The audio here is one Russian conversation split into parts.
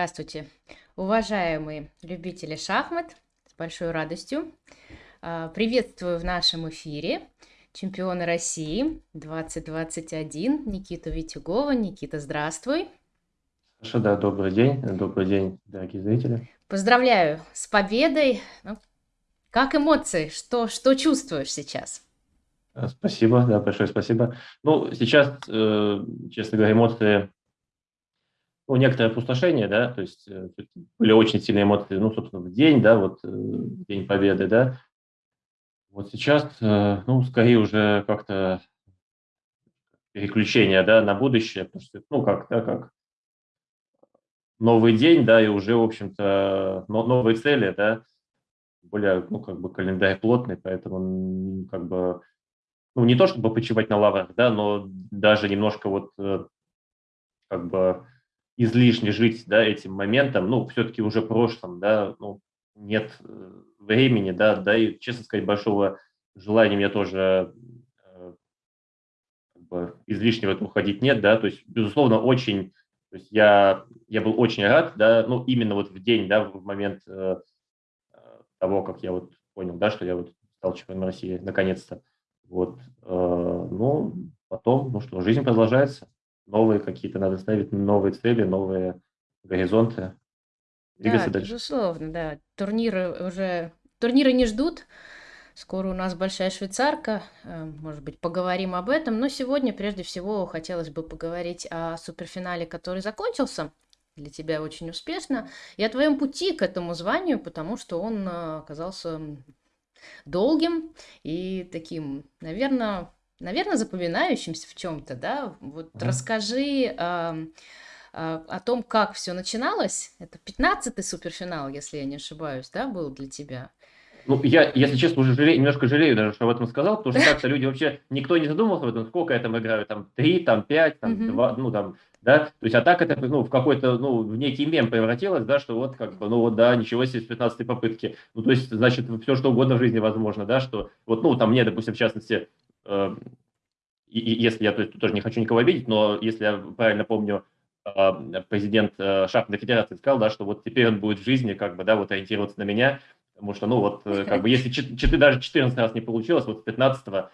Здравствуйте, уважаемые любители шахмат, с большой радостью а, приветствую в нашем эфире чемпиона России 2021 Никиту Витюгова. Никита, здравствуй. Саша, да, добрый день, добрый день, дорогие зрители. Поздравляю с победой. Ну, как эмоции? Что, что чувствуешь сейчас? Спасибо, да, большое спасибо. Ну, сейчас, э, честно говоря, эмоции, ну, некоторое опустошение, да, то есть э, были очень сильные эмоции, ну, собственно, в день, да, вот, э, День Победы, да. Вот сейчас, э, ну, скорее уже как-то переключение, да, на будущее, потому что, ну, как, да, как новый день, да, и уже, в общем-то, новые цели, да, более, ну, как бы календарь плотный, поэтому, как бы, ну, не то чтобы почивать на лаврах, да, но даже немножко вот, как бы, излишне жить, да, этим моментом, ну, все-таки уже прошлым, да, ну, нет э, времени, да, да, и, честно сказать, большого желания мне тоже э, как бы, излишне в это уходить нет, да, то есть, безусловно, очень то есть я, я был очень рад, да, ну, именно вот в день, да, в момент э, того, как я вот понял, да, что я вот стал чемпионом России, наконец-то. Вот, э, ну, потом, ну что, жизнь продолжается, новые какие-то надо ставить, новые цели, новые горизонты, двигаться да, дальше. безусловно, да. Турниры уже, турниры не ждут, Скоро у нас большая швейцарка, э, может быть, поговорим об этом. Но сегодня, прежде всего, хотелось бы поговорить о суперфинале, который закончился для тебя очень успешно, и о твоем пути к этому званию, потому что он э, оказался долгим и таким, наверное, наверное, запоминающимся в чем-то, да? Вот mm-hmm. расскажи э, о том, как все начиналось. Это 15-й суперфинал, если я не ошибаюсь, да, был для тебя? Ну, я, если честно, уже жалею, немножко жалею даже, что об этом сказал, потому что как-то люди вообще, никто не задумывался об этом, сколько я там играю, там, три, там, пять, там, два, ну, там, да, то есть, а так это, ну, в какой-то, ну, в некий мем превратилось, да, что вот, как бы, ну, вот, да, ничего себе с 15 попытки, ну, то есть, значит, все, что угодно в жизни возможно, да, что, вот, ну, там, мне, допустим, в частности, и, и, если я, то есть, тоже не хочу никого обидеть, но если я правильно помню, э, президент э, Шахматной Федерации сказал, да, что вот теперь он будет в жизни, как бы, да, вот ориентироваться на меня, Потому что, ну, вот, э, как бы, если 4, даже 14 раз не получилось, вот 15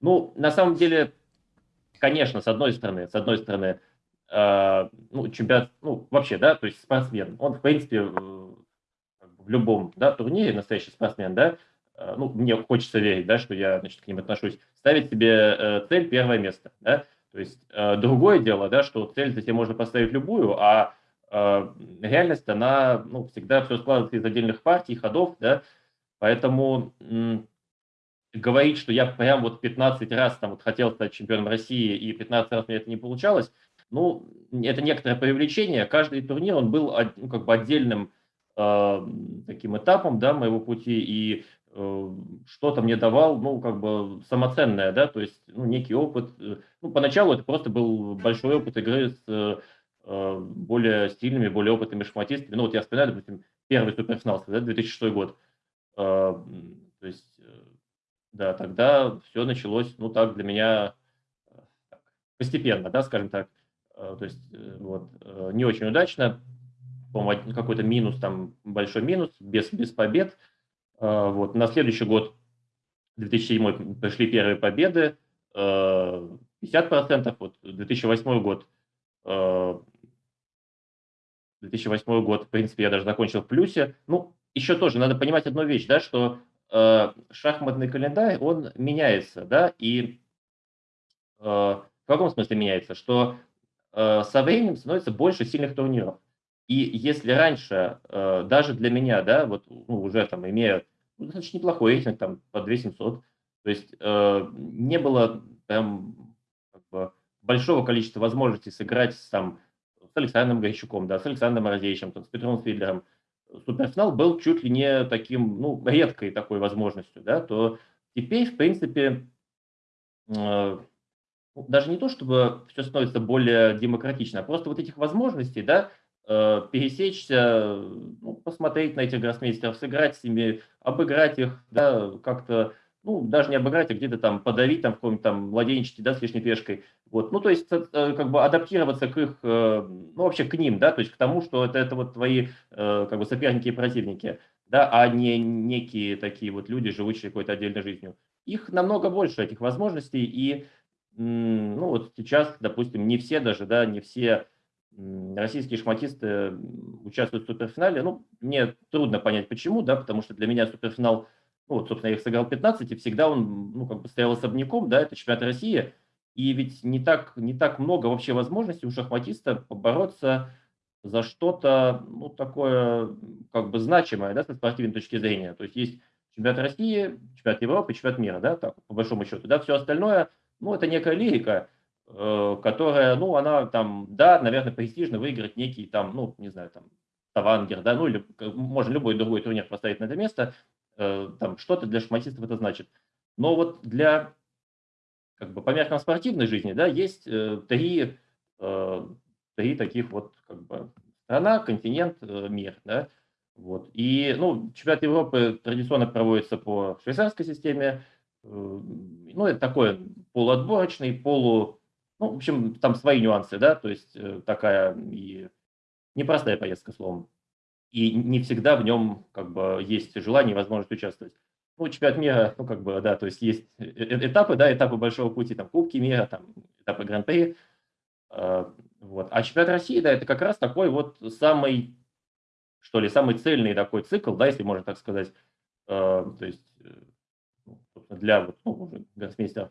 ну, на самом деле, конечно, с одной стороны, с одной стороны, э, ну, чемпионат, ну, вообще, да, то есть спортсмен, он, в принципе, в, любом, да, турнире настоящий спортсмен, да, ну, мне хочется верить, да, что я, значит, к ним отношусь, ставить себе э, цель первое место, да, то есть э, другое дело, да, что цель себе можно поставить любую, а э, реальность, она ну, всегда все складывается из отдельных партий, ходов, да, поэтому говорить, что я прям вот 15 раз там вот хотел стать чемпионом России и 15 раз мне это не получалось, ну, это некоторое привлечение. Каждый турнир, он был ну, как бы отдельным э, таким этапом, да, моего пути, и э, что-то мне давал, ну, как бы самоценное, да, то есть, ну, некий опыт. Ну, поначалу это просто был большой опыт игры с Э, более стильными, более опытными шахматистами. Ну, вот я вспоминаю, допустим, первый суперфинал, да, 2006 год. Э, то есть, э, да, тогда все началось, ну, так для меня постепенно, да, скажем так. То есть, вот, не очень удачно, по-моему, какой-то минус, там, большой минус, без, без побед. Вот, на следующий год, 2007 пришли первые победы, 50%, вот, 2008 год 2008 год, в принципе, я даже закончил в плюсе. Ну, еще тоже надо понимать одну вещь, да, что шахматный календарь, он меняется, да, и в каком смысле меняется? Что э, со временем становится больше сильных турниров. И если раньше, даже для меня, да, вот ну, уже там имея достаточно неплохой рейтинг, там по 2700, то есть э, не было прям как бы, большого количества возможностей сыграть там с Александром Гайчуком, да, с Александром Морозевичем, с Петром Фидлером, суперфинал был чуть ли не таким, ну, редкой такой возможностью, да, то теперь, в принципе, э, ну, даже не то, чтобы все становится более демократично, а просто вот этих возможностей, да, пересечься, ну, посмотреть на этих гроссмейстеров, сыграть с ними, обыграть их, да, как-то ну, даже не обыграть, а где-то там подавить там в каком-нибудь там младенчестве, да, с лишней пешкой. Вот, ну, то есть, э, как бы адаптироваться к их, э, ну, вообще к ним, да, то есть к тому, что это, это вот твои, э, как бы, соперники и противники, да, а не некие такие вот люди, живущие какой-то отдельной жизнью. Их намного больше, этих возможностей, и, ну, вот сейчас, допустим, не все даже, да, не все российские шахматисты участвуют в суперфинале. Ну, мне трудно понять, почему, да, потому что для меня суперфинал – ну, вот, собственно, я их сыграл 15, и всегда он, ну, как бы стоял особняком, да, это чемпионат России, и ведь не так, не так много вообще возможностей у шахматиста побороться за что-то, ну, такое, как бы значимое, да, со спортивной точки зрения. То есть есть чемпионат России, чемпионат Европы, чемпионат мира, да, так, по большому счету, да, все остальное, ну, это некая лирика, которая, ну, она там, да, наверное, престижно выиграть некий там, ну, не знаю, там, Тавангер, да, ну, или можно любой другой турнир поставить на это место, Э, там что-то для шахматистов это значит. Но вот для, как бы, по меркам спортивной жизни, да, есть э, три, э, три таких вот, как бы, страна, континент, э, мир, да, вот. И, ну, чемпионат Европы традиционно проводится по швейцарской системе, э, ну, это такой полуотборочный, полу, ну, в общем, там свои нюансы, да, то есть э, такая и непростая поездка, словом и не всегда в нем как бы есть желание и возможность участвовать. Ну, чемпионат мира, ну, как бы, да, то есть есть э, э, этапы, да, этапы большого пути, там, Кубки мира, там, этапы Гран-при, вот. А чемпионат России, да, это как раз такой вот самый, что ли, самый цельный такой цикл, да, если можно так сказать, то есть ну, для вот, ну, гроссмейстеров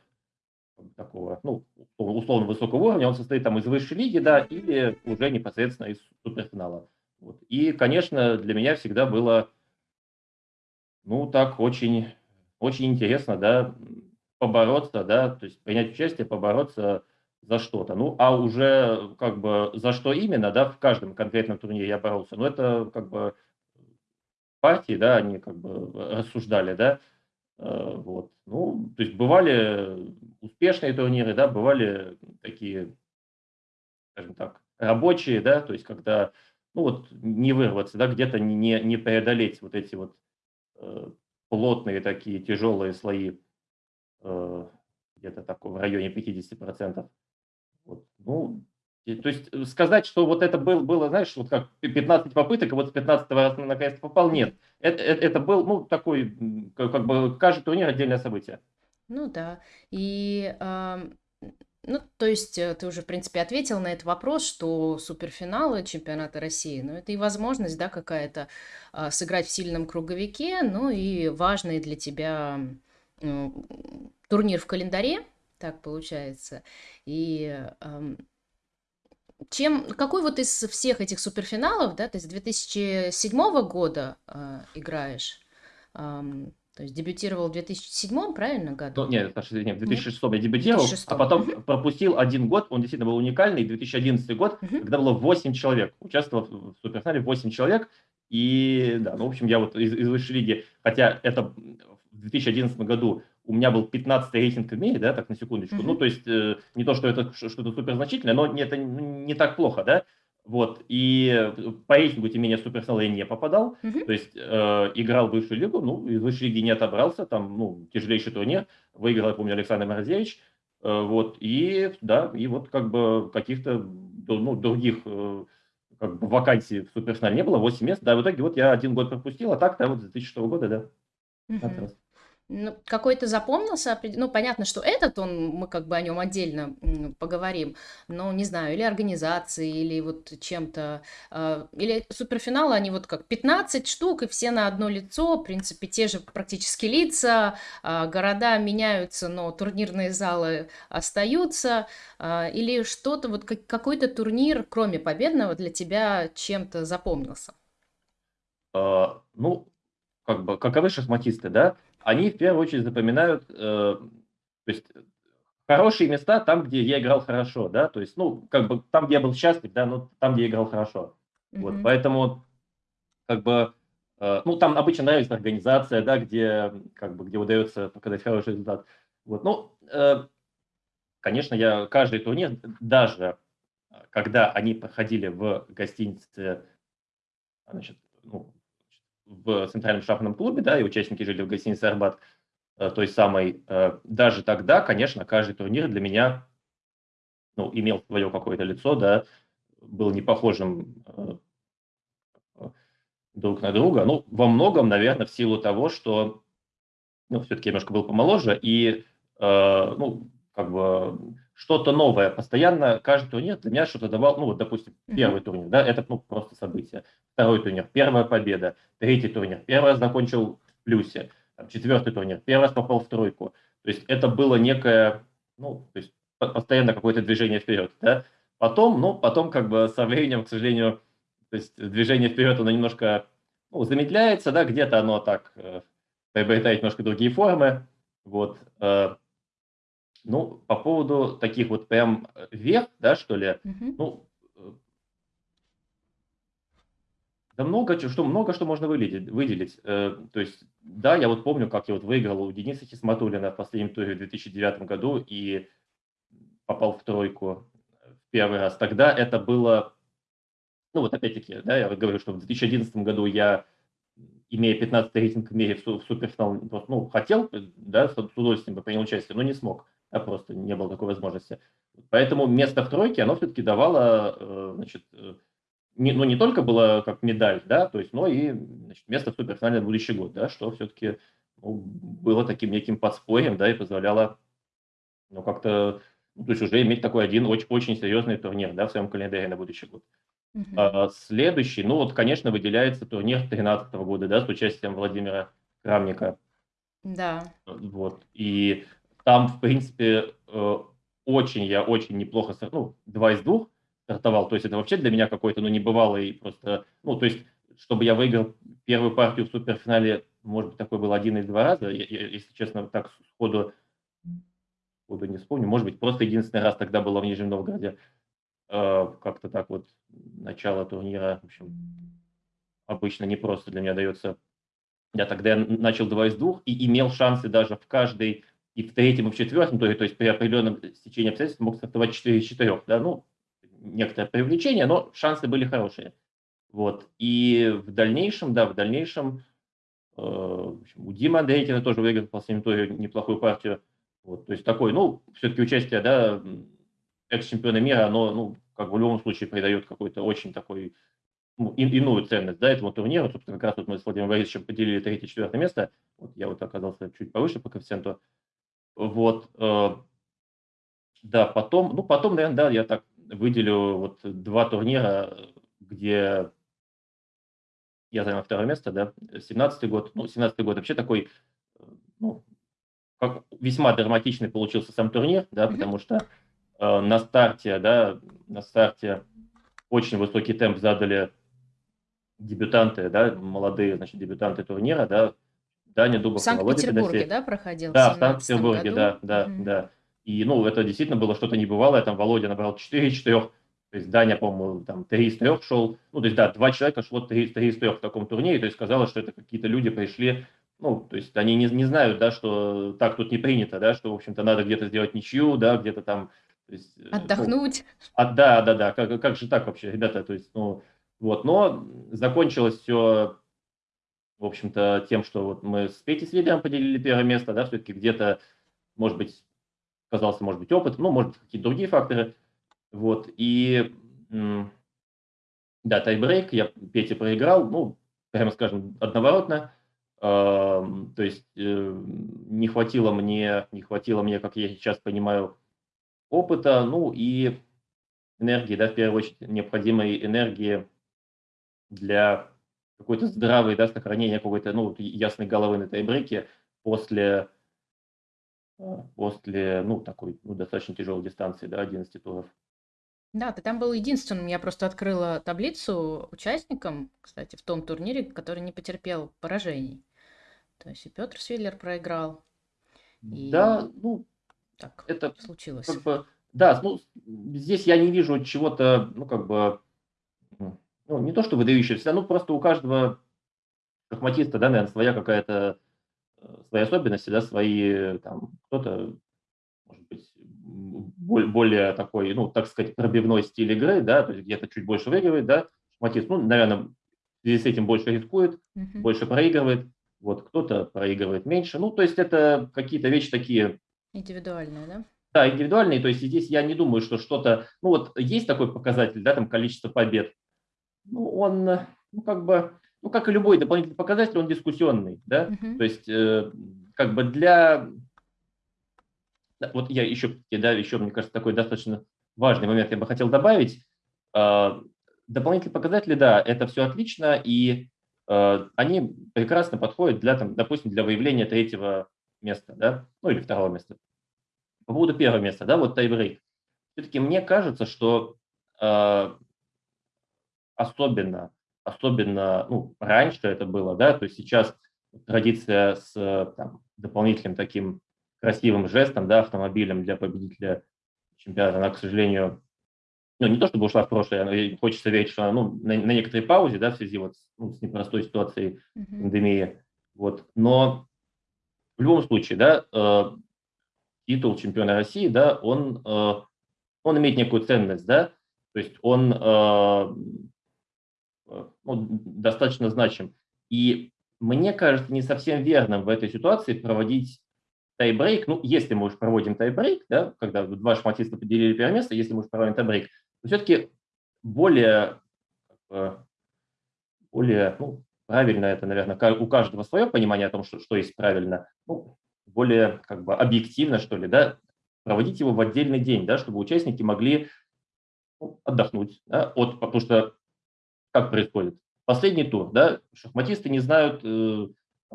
такого, ну, условно высокого уровня, он состоит там из высшей лиги, да, или уже непосредственно из суперфинала. Вот. И, конечно, для меня всегда было, ну, так очень, очень интересно, да, побороться, да, то есть принять участие, побороться за что-то. Ну, а уже как бы за что именно, да, в каждом конкретном турнире я боролся, ну, это как бы партии, да, они как бы рассуждали, да, вот. Ну, то есть бывали успешные турниры, да, бывали такие, скажем так, рабочие, да, то есть когда ну вот не вырваться, да, где-то не, не преодолеть вот эти вот э, плотные такие тяжелые слои, э, где-то такой в районе 50%. Вот, ну, то есть э, сказать, что вот это был, было, знаешь, вот как 15 попыток, и вот с 15 раз наконец попал, нет. Это, это, это был, ну, такой, как, как бы, каждый турнир отдельное событие. Ну да. И ну, то есть э, ты уже, в принципе, ответил на этот вопрос, что суперфиналы чемпионата России, ну, это и возможность, да, какая-то а, сыграть в сильном круговике, ну, и важный для тебя ну, турнир в календаре, так получается. И чем, какой вот из всех этих суперфиналов, да, ты с 2007 года э, играешь, то есть дебютировал в 2007, правильно, году? Ну, нет, Саша, в 2006 нет? я дебютировал, 2006. а потом угу. пропустил один год, он действительно был уникальный, 2011 год, угу. когда было 8 человек, участвовал в суперфинале 8 человек, и, да, ну, в общем, я вот из, из высшей лиги, хотя это в 2011 году у меня был 15 рейтинг в мире, да, так на секундочку, mm-hmm. ну, то есть э, не то, что это что-то супер значительное, но это не так плохо, да, вот, и по рейтингу, тем не менее, суперфинал я не попадал, mm-hmm. то есть э, играл в высшую лигу, ну, из высшей лиги не отобрался, там, ну, тяжелейший турнир, выиграл, я помню, Александр Морозевич, э, вот, и, да, и вот как бы каких-то, ну, других э, как бы вакансий в суперфинале не было, 8 мест, да, в итоге вот я один год пропустил, а так, да, вот с 2006 года, да, mm-hmm. Ну, какой-то запомнился, ну, понятно, что этот, он, мы как бы о нем отдельно поговорим, но, не знаю, или организации, или вот чем-то, э, или суперфиналы, они вот как 15 штук, и все на одно лицо, в принципе, те же практически лица, э, города меняются, но турнирные залы остаются, э, или что-то, вот как, какой-то турнир, кроме победного, для тебя чем-то запомнился? А, ну, как бы, каковы шахматисты, да? Они в первую очередь запоминают, э, то есть хорошие места там, где я играл хорошо, да, то есть, ну, как бы там, где я был счастлив, да, ну, там, где я играл хорошо. Mm-hmm. Вот, поэтому, как бы, э, ну, там обычно нравится организация, да, где, как бы, где удается показать хороший результат. Вот, ну, э, конечно, я каждый турнир, даже когда они проходили в гостинице, значит, ну, в Центральном шахматном клубе, да, и участники жили в гостинице «Арбат», э, той самой, э, даже тогда, конечно, каждый турнир для меня ну, имел свое какое-то лицо, да, был не похожим э, друг на друга. Ну, во многом, наверное, в силу того, что, ну, все-таки немножко был помоложе, и, э, ну, как бы что-то новое. Постоянно каждый турнир для меня что-то давал. Ну, вот, допустим, первый турнир, да, это ну, просто событие. Второй турнир, первая победа. Третий турнир, первый раз закончил в плюсе. Там, четвертый турнир, первый раз попал в тройку. То есть это было некое, ну, то есть постоянно какое-то движение вперед, да. Потом, ну, потом как бы со временем, к сожалению, то есть движение вперед, оно немножко ну, замедляется, да, где-то оно так э, приобретает немножко другие формы, вот. Э, ну, по поводу таких вот прям э, вверх, да, что ли, Мгм. ну, э, да много что, много что можно выделить. выделить. Э, То есть, да, я вот помню, как я вот выиграл у Дениса Хисматуллина в последнем туре в 2009 году и попал в тройку в первый раз. Тогда это было, ну вот опять-таки, да, я вот говорю, что в 2011 году я имея 15 рейтинг в мире в суперфинал, ну, хотел, да, с удовольствием бы принял участие, но не смог а просто не было такой возможности. Поэтому место в тройке, оно все-таки давало, э, значит, э, не, ну, не только было как медаль, да, то есть, но и значит, место в суперфинале на будущий год, да, что все-таки ну, было таким неким подспорьем, да, и позволяло, ну, как-то, ну, то есть уже иметь такой один очень, очень серьезный турнир, да, в своем календаре на будущий год. Uh-huh. А, следующий, ну, вот, конечно, выделяется турнир 2013 года, да, с участием Владимира Крамника. Да. Вот, и там, в принципе, э, очень я очень неплохо, ну, два из двух стартовал. То есть это вообще для меня какой-то, ну, небывалый просто, ну, то есть, чтобы я выиграл первую партию в суперфинале, может быть, такой был один или два раза, я, я, если честно, так сходу, сходу не вспомню. Может быть, просто единственный раз тогда было в Нижнем Новгороде. Э, как-то так вот начало турнира, в общем, обычно не просто для меня дается. Я тогда начал два из двух и имел шансы даже в каждой и в третьем, и в четвертом туре, то есть при определенном стечении обстоятельств мог стартовать 4 из 4, да, ну, некоторое привлечение, но шансы были хорошие. Вот. И в дальнейшем, да, в дальнейшем э, в общем, у Димы Андрейтина тоже выиграл в последнем туре неплохую партию. Вот, то есть такой, ну, все-таки участие, да, экс-чемпиона мира, оно, ну, как в любом случае придает какой-то очень такой, ну, и, иную ценность, да, этому турниру. Собственно, как раз вот мы с Владимиром Борисовичем поделили третье-четвертое место. Вот я вот оказался чуть повыше по коэффициенту. Вот, э, да, потом, ну, потом, наверное, да, я так выделю вот два турнира, где я занял второе место, да, 17 год, ну, 17 год вообще такой, э, ну, как весьма драматичный получился сам турнир, да, потому что э, на старте, да, на старте очень высокий темп задали дебютанты, да, молодые, значит, дебютанты турнира, да, Даня Дубов. В Санкт-Петербурге, да, проходил? Да, в Санкт-Петербурге, да, да, угу. да. И, ну, это действительно было что-то небывалое. Там Володя набрал 4 из 4, то есть Даня, по-моему, там 3 из 3 шел. Ну, то есть, да, два человека шло 3, 3 из 3 в таком турнире, то есть казалось, что это какие-то люди пришли, ну, то есть они не, не знают, да, что так тут не принято, да, что, в общем-то, надо где-то сделать ничью, да, где-то там... Есть, э, Отдохнуть. Ну, а, да, да, да, как, как же так вообще, ребята, то есть, ну, вот, но закончилось все в общем-то, тем, что вот мы с Петей Свидером поделили первое место, да, все-таки где-то, может быть, казался, может быть, опыт, ну, может быть, какие-то другие факторы. Вот, и, да, тайбрейк, я Пете проиграл, ну, прямо скажем, одноворотно, то есть э, не хватило мне, не хватило мне, как я сейчас понимаю, опыта, ну и энергии, да, в первую очередь, необходимой энергии для какой-то здравый, да, сохранение какой-то, ну, ясной головы на тайбреке после, а, после, ну, такой, ну, достаточно тяжелой дистанции, да, 11 туров. Да, ты там был единственным. Я просто открыла таблицу участникам, кстати, в том турнире, который не потерпел поражений. То есть и Петр Свиллер проиграл. И... Да, ну, так это случилось. Как бы, да, ну, здесь я не вижу чего-то, ну, как бы, ну, не то что выдающийся, ну, просто у каждого шахматиста, да, наверное, своя какая-то, э, свои особенности, да, свои, там, кто-то, может быть, более такой, ну, так сказать, пробивной стиль игры, да, то есть где-то чуть больше выигрывает, да, шахматист, ну, наверное, в связи с этим больше рискует, uh-huh. больше проигрывает, вот кто-то проигрывает меньше. Ну, то есть это какие-то вещи такие... Индивидуальные, да? Да, индивидуальные. То есть здесь я не думаю, что что-то... Ну, вот есть такой показатель, да, там количество побед. Ну, он, ну, как бы, ну, как и любой дополнительный показатель, он дискуссионный, да. Мгм. То есть, э, как бы для... Вот я еще, да, еще, мне кажется, такой достаточно важный момент я бы хотел добавить. А, Дополнительные показатели, да, это все отлично, и э, они прекрасно подходят для, там, допустим, для выявления третьего места, да, ну или второго места. По поводу первого места, да, вот тайбрейк. Все-таки мне кажется, что э, особенно, особенно, ну, раньше это было, да, то есть сейчас традиция с э, там, дополнительным таким красивым жестом, да, автомобилем для победителя чемпионата, она, к сожалению, ну, не то чтобы ушла в прошлое, но хочется верить, что она ну, на, на некоторой паузе, да, в связи вот с, ну, с непростой ситуацией Мгм. пандемии. Вот. Но в любом случае, да, э, титул чемпиона России, да, он, э, он имеет некую ценность, да, то есть он э, ну, достаточно значим. И мне кажется не совсем верным в этой ситуации проводить тайбрейк, ну, если мы уж проводим тайбрейк, да, когда два шахматиста поделили первое место, если мы уж проводим тайбрейк, то все-таки более, э, более, ну, правильно это, наверное, у каждого свое понимание о том, что, что есть правильно, ну, более как бы объективно, что ли, да, проводить его в отдельный день, да, чтобы участники могли ну, отдохнуть, да, от, потому что как происходит? Последний тур, да, шахматисты не знают, э,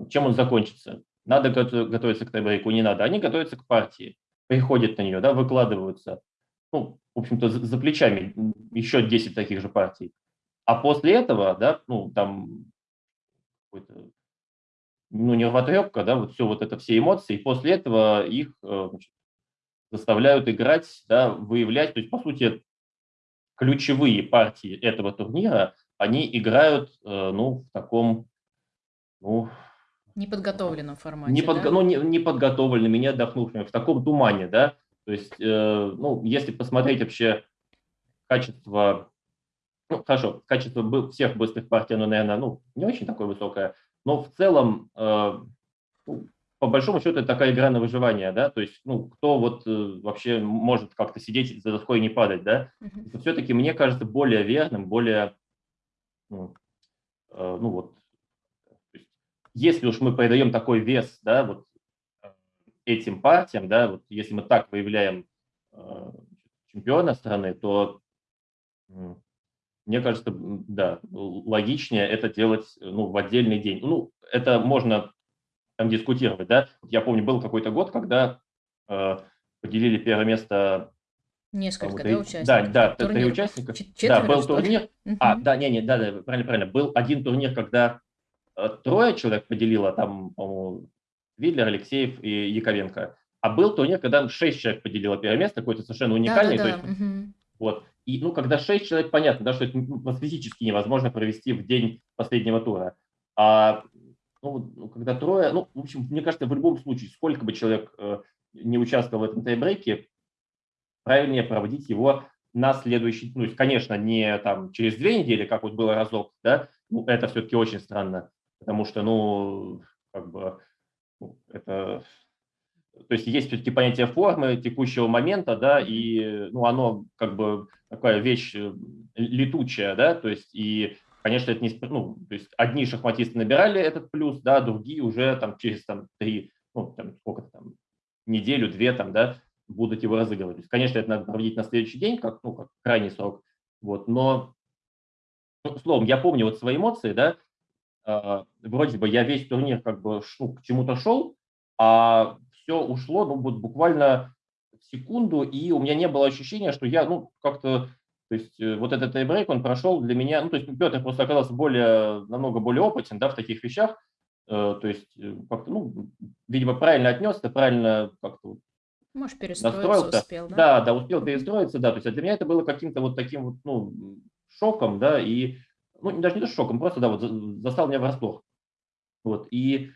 чем он закончится. Надо готовиться к тайбрейку, не надо. Они готовятся к партии, приходят на нее, да, выкладываются. Ну, в общем-то, за, плечами еще 10 таких же партий. А после этого, да, ну, там ну, нервотрепка, да, вот все вот это, все эмоции, и после этого их э, значит, заставляют играть, да, выявлять, то есть, по сути, ключевые партии этого турнира, они играют, э, ну, в таком, ну, Неподготовленном формате, не, подго- да? ну, не, не подготовленными, не отдохнувшими, в таком тумане, да, то есть, э, ну, если посмотреть вообще качество, ну, хорошо, качество всех быстрых партий, оно, наверное, ну, не очень такое высокое, но в целом, э, ну, по большому счету, это такая игра на выживание, да, то есть, ну, кто вот э, вообще может как-то сидеть за доской и не падать, да, Мгм. все-таки, мне кажется, более верным, более, ну, э, ну вот, если уж мы придаем такой вес, да, вот э, этим партиям, да, вот если мы так выявляем э, чемпиона страны, то мне кажется, да, логичнее это делать ну, в отдельный день. Ну, это можно там дискутировать, да. Я помню, был какой-то год, когда э, поделили первое место, Несколько, да, да, участников? да, т- три участника. чет- Да, четверо, был турнир. А, да, не, не, да, да, правильно, правильно. Был один турнир, когда э, трое человек поделило, там, по-моему, Видлер, Алексеев и Яковенко. А был турнир, когда шесть человек поделило первое место, какой-то совершенно уникальный. Да-да-да. есть, мгм. вот. И, ну, когда шесть человек, понятно, да, что это физически невозможно провести в день последнего тура. А ну, ну, когда трое, ну, в общем, мне кажется, в любом случае, сколько бы человек э, не участвовал в этом тайбрейке, правильнее проводить его на следующий, ну, конечно, не там через две недели, как вот было разок, да, ну, это все-таки очень странно, потому что, ну, как бы, ну, это, то есть есть все-таки понятие формы текущего момента, да, и, ну, оно как бы такая вещь э, летучая, да, то есть и, конечно, это не, ну, то есть одни шахматисты набирали этот плюс, да, другие уже там через там три, ну, там сколько там, неделю, две там, да, будут его разыгрывать. Конечно, это надо проводить на следующий день, как, ну, как крайний срок, вот, но, ну, словом, я помню вот свои эмоции, да, а, вроде бы я весь турнир как бы ш- ну, к чему-то шел, а все ушло, ну, вот буквально в секунду, и у меня не было ощущения, что я, ну, как-то, то есть э, вот этот тайбрейк, он прошел для меня, ну, то есть Петр просто оказался более, намного более опытен, да, в таких вещах, Э, то есть э, как-то, ну, видимо, правильно отнесся, правильно как-то Может, перестроиться настроился. успел, да? Да, да, успел перестроиться, да. То есть для меня это было каким-то вот таким вот, ну, шоком, да, и, ну, даже не то шоком, просто, да, вот за- застал меня врасплох. Вот, и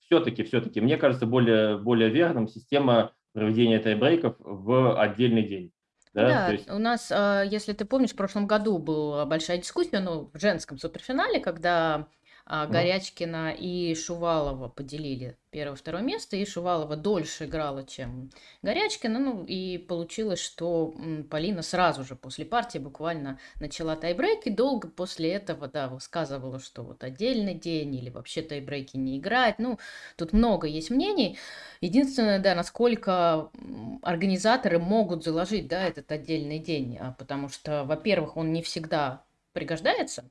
все-таки, все-таки, мне кажется, более, более верным система проведения тайбрейков в отдельный день. Да, Да, есть, у нас, а, если ты помнишь, в прошлом году была большая дискуссия, ну, в женском суперфинале, когда А Горячкина и Шувалова поделили первое-второе место, и Шувалова дольше играла, чем Горячкина, ну и получилось, что Полина сразу же после партии буквально начала тайбрейк, и долго после этого, да, высказывала, что вот отдельный день или вообще тайбрейки не играть, ну, тут много есть мнений. Единственное, да, насколько организаторы могут заложить, да, этот отдельный день, а, потому что, во-первых, он не всегда пригождается,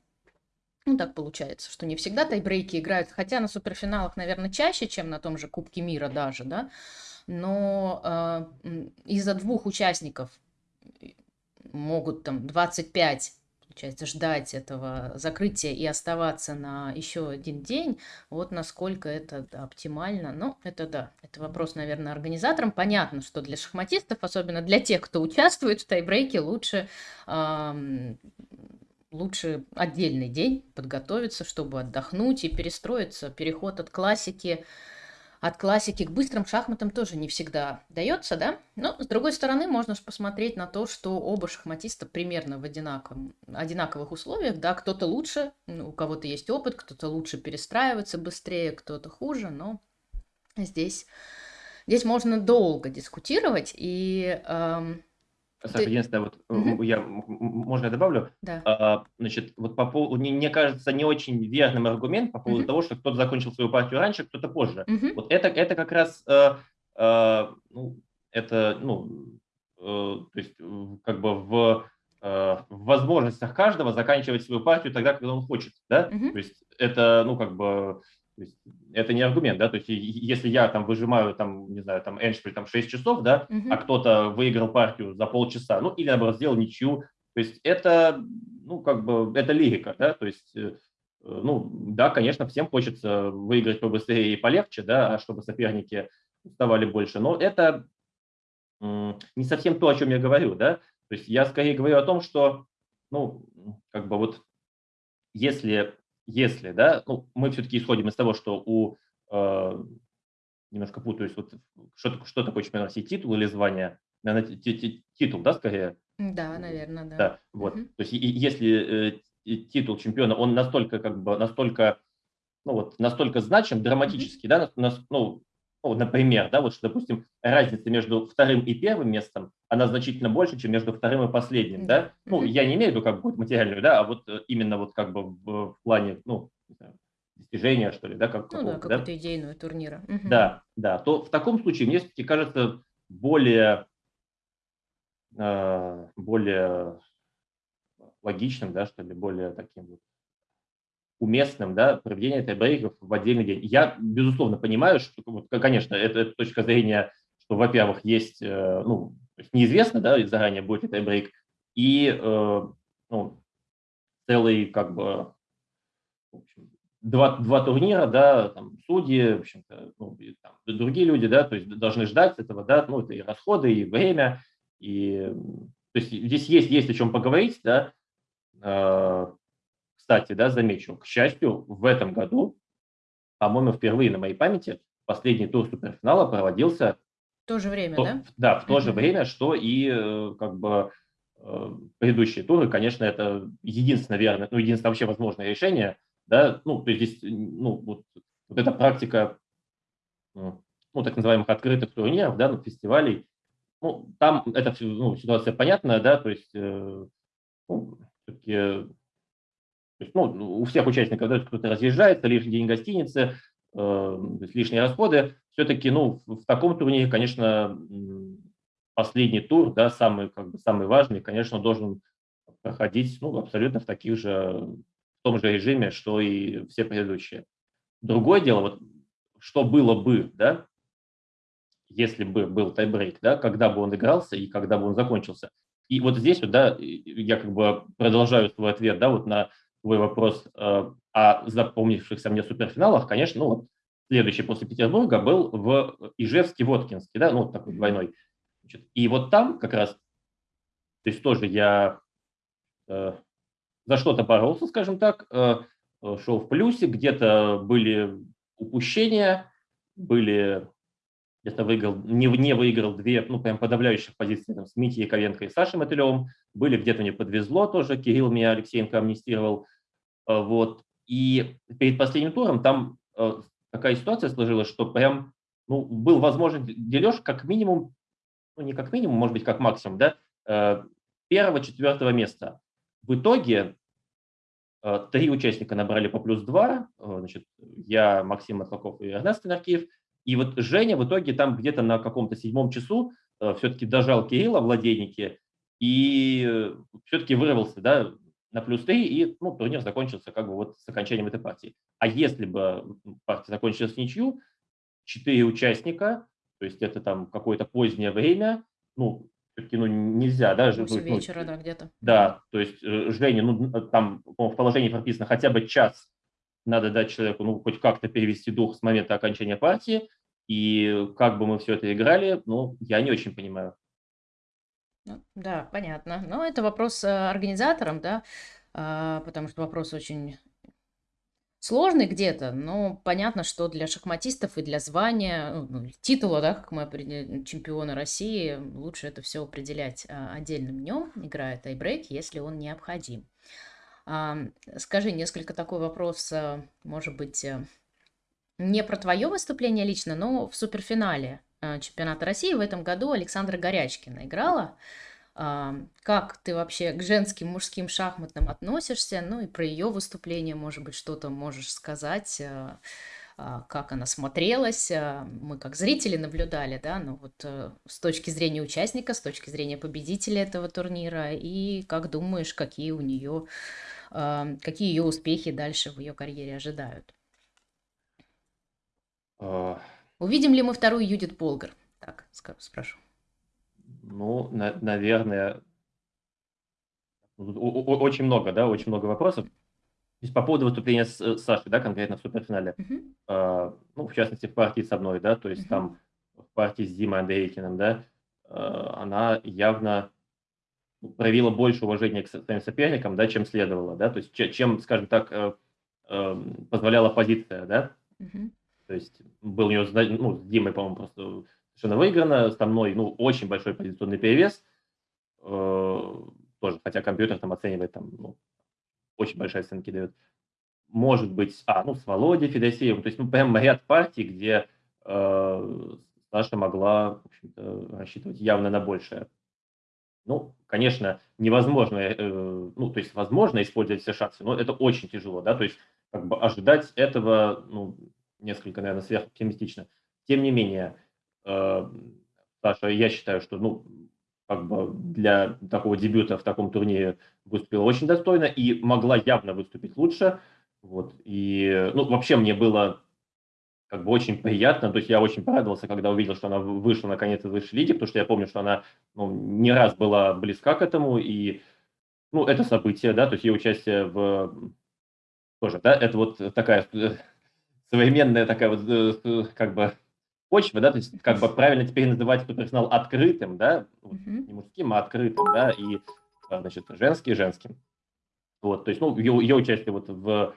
ну, так получается, что не всегда тайбрейки играют, хотя на суперфиналах, наверное, чаще, чем на том же Кубке мира даже, да, но э, из-за двух участников могут там 25 получается, ждать этого закрытия и оставаться на еще один день, вот насколько это да, оптимально. Ну, это да, это вопрос, наверное, организаторам. Понятно, что для шахматистов, особенно для тех, кто участвует в тайбрейке, лучше э, лучше отдельный день подготовиться, чтобы отдохнуть и перестроиться. Переход от классики от классики к быстрым шахматам тоже не всегда дается, да? Но, с другой стороны, можно же посмотреть на то, что оба шахматиста примерно в одинаковом, одинаковых условиях, да, кто-то лучше, у кого-то есть опыт, кто-то лучше перестраивается быстрее, кто-то хуже, но здесь, здесь можно долго дискутировать, и эм, Саша, единственное, вот угу. я, можно я добавлю? Да. А, значит, вот по поводу, мне кажется, не очень верным аргумент по поводу угу. того, что кто-то закончил свою партию раньше, кто-то позже. Угу. Вот это, это как раз, э, э, ну, это, ну, э, то есть, как бы в, э, в возможностях каждого заканчивать свою партию тогда, когда он хочет, да? Угу. То есть, это, ну, как бы то есть это не аргумент, да, то есть если я там выжимаю, там, не знаю, там эншпиль там 6 часов, да, uh-huh. а кто-то выиграл партию за полчаса, ну, или, наоборот, сделал ничью, то есть это, ну, как бы, это лирика, да, то есть, э, ну, да, конечно, всем хочется выиграть побыстрее и полегче, да, а чтобы соперники уставали больше, но это не совсем то, о чем я говорю, да, то есть я скорее говорю о том, что, ну, как бы вот если если, да, ну, мы все-таки исходим из того, что у, э, немножко путаюсь, вот что, что такое чемпионат России, титул или звание? Наверное, титул, да, скорее? Да, наверное, да. Да, вот. Угу. То есть и, если э, титул чемпиона, он настолько, как бы, настолько, ну вот, настолько значим, драматический, угу. да, на, ну, ну, например, да, вот что, допустим, разница между вторым и первым местом, она значительно больше, чем между вторым и последним, да. Ну, я не имею в виду как бы материальную, да, а вот э, именно вот как бы в плане, ну, достижения, что ли, да, как Ну да, какую-то да? идейную турнира. Угу. Да, да, то в таком случае мне все-таки кажется более, э, более логичным, да, что ли, более таким вот уместным да, проведение тайбрейков в отдельный день. Я, безусловно, понимаю, что, вот, конечно, это, это точка зрения, что, во-первых, есть, э, ну, неизвестно, да, заранее будет ли тайбрейк, и э, ну, целый, как бы, общем, два, два турнира, да, там, судьи, в общем-то, ну, и, там, другие люди, да, то есть должны ждать этого, да, ну, это и расходы, и время, и, то есть здесь есть, есть о чем поговорить, да, э, кстати, да, замечу, к счастью, в этом году, по-моему, впервые на моей памяти последний тур суперфинала проводился в то же время, то, да? Да, в то же время, что и э, как бы э, предыдущие туры, конечно, это единственное верное, ну, единственное вообще возможное решение, да, ну, то есть здесь, ну, вот, вот эта практика, ну, так называемых открытых турниров, да, ну, фестивалей, ну, там эта ну, ситуация понятная, да, то есть, э, ну, все-таки то есть, ну, у всех участников, да, кто-то разъезжается, лишний день гостиницы, э, лишние расходы. Все-таки, ну, в таком турнире, конечно, последний тур, да, самый, как бы, самый важный, конечно, должен проходить, ну, абсолютно в таких же, в том же режиме, что и все предыдущие. Другое дело, вот, что было бы, да, если бы был тайбрейк, да, когда бы он игрался и когда бы он закончился. И вот здесь вот, да, я как бы продолжаю свой ответ, да, вот на твой вопрос э, о запомнившихся мне суперфиналах, конечно, ну вот следующий после Петербурга был в Ижевске-Воткинске, да, ну вот такой двойной. Значит, и вот там как раз, то есть тоже я э, за что-то боролся, скажем так, э, шел в плюсе, где-то были упущения, были где-то выиграл, не, не выиграл две, ну, прям подавляющих позиции там, с Митей Яковенко и Сашей Мотылевым, были где-то мне подвезло тоже, Кирилл меня Алексеенко амнистировал, вот. И перед последним туром там э, такая ситуация сложилась, что прям ну, был возможен дележ как минимум, ну не как минимум, может быть, как максимум, да, э, первого-четвертого места. В итоге э, три участника набрали по плюс два, э, значит, я, Максим Матлаков и Эрнест Наркиев, и вот Женя в итоге там где-то на каком-то седьмом часу все-таки дожал Кирилла в и все-таки вырвался, да, на плюс 3, и ну, турнир закончился как бы вот с окончанием этой партии. А если бы партия закончилась в ничью, четыре участника, то есть это там какое-то позднее время, ну, все-таки ну, нельзя, да? 8 ну, вечера, да, где-то. Да, то есть э, Жене, ну, там в положении прописано хотя бы час надо дать человеку, ну, хоть как-то перевести дух с момента окончания партии, и как бы мы все это играли, ну, я не очень понимаю. Ну, да, понятно. Но это вопрос э, организаторам, да, а, потому что вопрос очень сложный где-то, но понятно, что для шахматистов и для звания, ну, ну титула, да, как мы определяем, чемпиона России, лучше это все определять а, отдельным днем, играя тайбрейк, если он необходим. А, скажи, несколько такой вопрос, а, может быть, э, не про твое выступление лично, но в суперфинале чемпионата России в этом году Александра Горячкина играла. Как ты вообще к женским, мужским шахматным относишься? Ну и про ее выступление, может быть, что-то можешь сказать, а, а, как она смотрелась. Мы как зрители наблюдали, да, но вот э, с точки зрения участника, с точки зрения победителя этого турнира, и как думаешь, какие у нее, какие ее успехи дальше в ее карьере ожидают? Увидим ли мы вторую Юдит Болгар? Так, спрошу. Ну, на, наверное, очень много, да, очень много вопросов. То есть по поводу выступления с, с Сашей, да, конкретно в суперфинале, uh-huh. э, ну, в частности, в партии со мной, да, то есть uh-huh. там в партии с Димой Андрейкиным, да, э, она явно проявила больше уважения к своим соперникам, да, чем следовало, да, то есть чем, скажем так, э, э, позволяла позиция, да, uh-huh. То есть был у нее, ну, с Димой, по-моему, просто совершенно выиграно, со мной, ну, очень большой позиционный перевес, э, тоже, хотя компьютер там оценивает, там, ну, очень большие оценки дает. Может быть, а, ну, с Володей Федосеевым, то есть, ну, прям ряд партий, где э, Саша могла, в общем-то, рассчитывать явно на большее. Ну, конечно, невозможно, э, ну, то есть, возможно использовать все шансы, но это очень тяжело, да, то есть, как бы ожидать этого, ну, несколько, наверное, сверхоптимистично. Тем не менее, Э, Саша, я считаю, что ну, как бы для такого дебюта в таком турнире выступила очень достойно и могла явно выступить лучше. Вот. И, ну, вообще мне было как бы очень приятно, то есть я очень порадовался, когда увидел, что она вышла наконец из высшей лиги, потому что я помню, что она ну, не раз была близка к этому, и ну, это событие, да, то есть ее участие в тоже, да, это вот такая э, современная такая вот э, как бы почвы, да, то есть как бы правильно теперь называть суперфинал открытым, да, не мужским, а открытым, да, и, а, значит, женский женским. Вот, то есть, ну, ее, ее участие вот в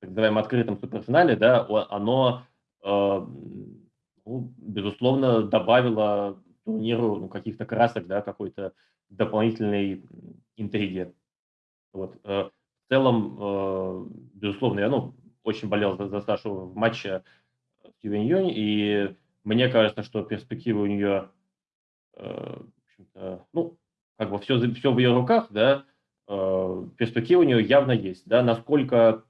так называемом открытом суперфинале, да, оно, э, ну, безусловно, добавило турниру ну, каких-то красок, да, какой-то дополнительной интриги. Вот. Э, в целом, э, безусловно, я, ну, очень болел за, за Сашу в матче с Юэнь Юнь, и мне кажется, что перспективы у нее, э, ну, как бы все, все в ее руках, да, э, перспективы у нее явно есть, да, насколько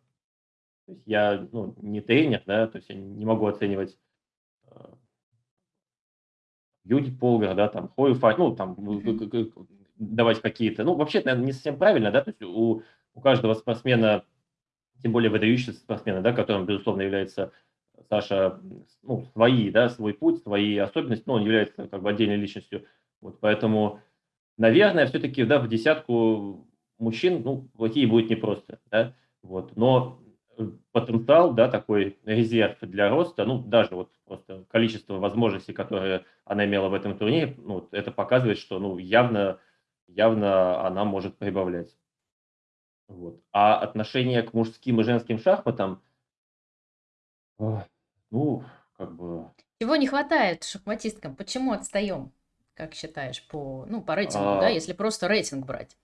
я ну, не тренер, да, то есть я не могу оценивать э, Юди Полгар, да, там, Хою Фай, ну, там, давать какие-то, ну, вообще, наверное, не совсем правильно, да, то есть у, у каждого спортсмена, тем более выдающегося спортсмена, да, которым, безусловно, является Саша, ну, свои, да, свой путь, свои особенности, но он является как бы отдельной личностью. Вот поэтому, наверное, все-таки, да, в десятку мужчин, ну, плохие будет непросто, да, вот, но потенциал, да, такой резерв для роста, ну, даже вот просто количество возможностей, которые она имела в этом турнире, ну, это показывает, что, ну, явно, явно она может прибавлять. Вот. А отношение к мужским и женским шахматам, ну, как бы... Чего не хватает шахматисткам? Почему отстаем, как считаешь, по, ну, по рейтингу, да, а если просто рейтинг брать?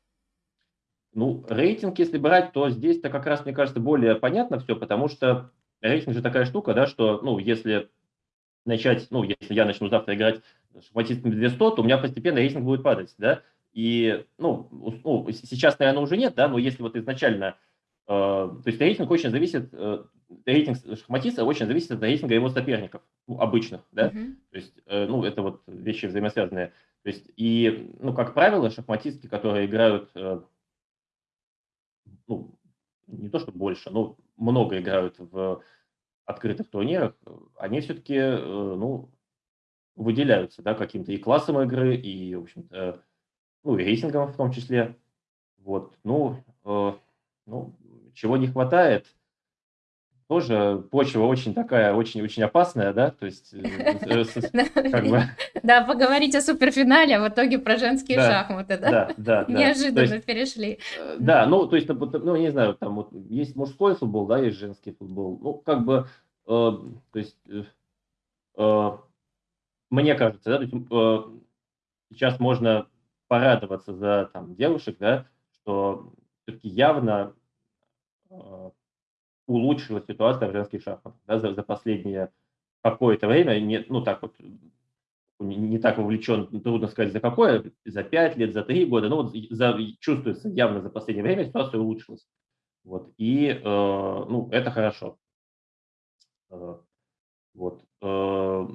Ну, рейтинг, если брать, то здесь-то как раз, мне кажется, более понятно все, потому что рейтинг же такая штука, да, что, ну, если начать, ну, если я начну завтра играть шахматистами 200, то у меня постепенно рейтинг будет падать, да, и, ну, ну, сейчас, наверное, уже нет, да, но если вот изначально, э, то есть рейтинг очень зависит, э, рейтинг шахматиста очень зависит от рейтинга его соперников, ну, обычных, да, mm-hmm. то есть, э, ну, это вот вещи взаимосвязанные, то есть, и, ну, как правило, шахматистки, которые играют, э, ну, не то, что больше, но много играют в открытых турнирах, они все-таки, э, ну, выделяются, да, каким-то и классом игры, и, в общем-то, ну, и рейтингом в том числе. Вот, ну, э, ну, чего не хватает, тоже почва очень такая, очень-очень опасная, да, то есть, э, э, как бы... Да, поговорить о суперфинале, а в итоге про женские шахматы, да? Да, да. Неожиданно перешли. Да, ну, то есть, ну, не знаю, там вот есть мужской футбол, да, есть женский футбол, ну, как бы, то есть, мне кажется, да, сейчас можно порадоваться за там девушек, да, что все-таки явно улучшила ситуация в женских шахматах да, за, за последнее какое-то время. Не, ну, так вот, не, не так вовлечен, трудно сказать, за какое, за пять лет, за три года, но вот за, чувствуется явно за последнее время ситуация улучшилась. Вот, и, э, ну, это хорошо. Э, вот. Э,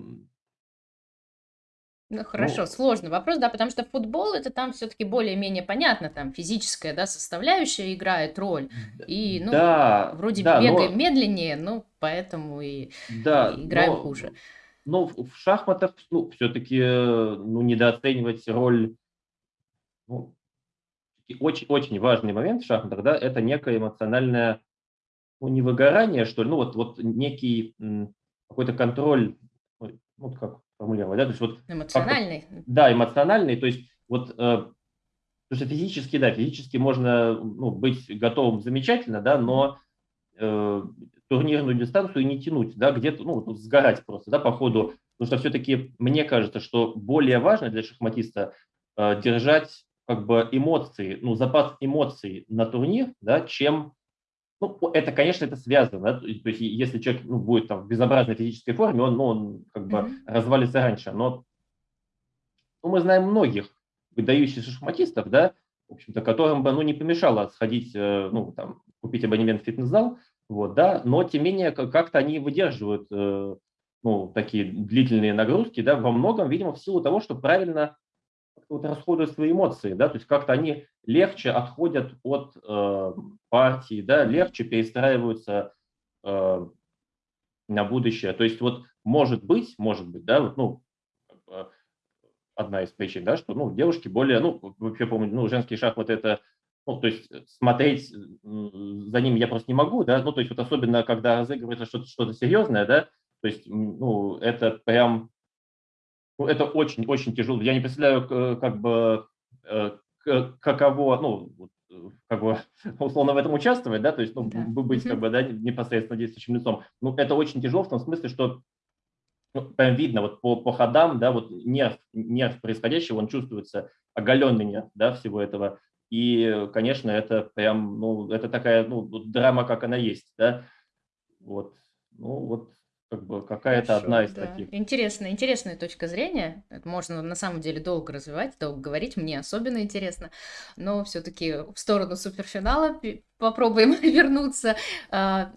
ну, хорошо, ну, сложный вопрос, да, потому что футбол это там все-таки более-менее понятно, там физическая, да, составляющая играет роль, и, ну, да, вроде да, бегаем но, медленнее, ну, поэтому и, да, и играем но, хуже. Но в шахматах, ну, все-таки, ну, недооценивать роль, ну, очень, очень важный момент в шахматах, да, это некое эмоциональное, ну, не выгорание, что ли, ну, вот, вот некий какой-то контроль, ну, как формулировать, да, то есть вот эмоциональный. Да, эмоциональный, то есть вот, э, потому что физически, да, физически можно ну, быть готовым замечательно, да, но э, турнирную дистанцию не тянуть, да, где-то, ну, сгорать просто, да, по ходу, потому что все-таки мне кажется, что более важно для шахматиста э, держать как бы эмоции, ну, запас эмоций на турнир, да, чем ну, это, конечно, это связано. То есть, если человек ну, будет там, в безобразной физической форме, он, ну, он как бы mm-hmm. развалится раньше. Но ну, мы знаем многих выдающихся шахматистов, да, в общем-то, которым бы ну, не помешало сходить, э, ну, там, купить абонемент в фитнес-зал, вот, да, но, тем не менее, как-то они выдерживают э, ну, такие длительные нагрузки, да, во многом, видимо, в силу того, что правильно вот расходуют свои эмоции, да, то есть как-то они легче отходят от э, партии, да, легче перестраиваются э, на будущее. То есть вот может быть, может быть, да, вот, ну, одна из причин, да, что, ну, девушки более, ну, вообще помню, ну, женский шахмат это, ну, то есть смотреть за ним я просто не могу, да, ну, то есть вот особенно, когда разыгрывается что-то что серьезное, да, то есть, ну, это прям ну, это очень-очень тяжело. Я не представляю, как бы, э, каково, ну, как бы, условно в этом участвовать, да, то есть, ну, да. быть, как бы, да, непосредственно действующим лицом. Ну, это очень тяжело в том смысле, что ну, прям видно вот по, по ходам, да, вот нерв, нерв происходящего, он чувствуется, оголенный нерв, да, всего этого. И, конечно, это прям, ну, это такая, ну, драма, как она есть, да. Вот, ну, вот как бы какая-то одна из да. таких. Интересная, интересная точка зрения. Это можно на самом деле долго развивать, долго говорить. Мне особенно интересно. Но все-таки в сторону суперфинала попробуем вернуться. А,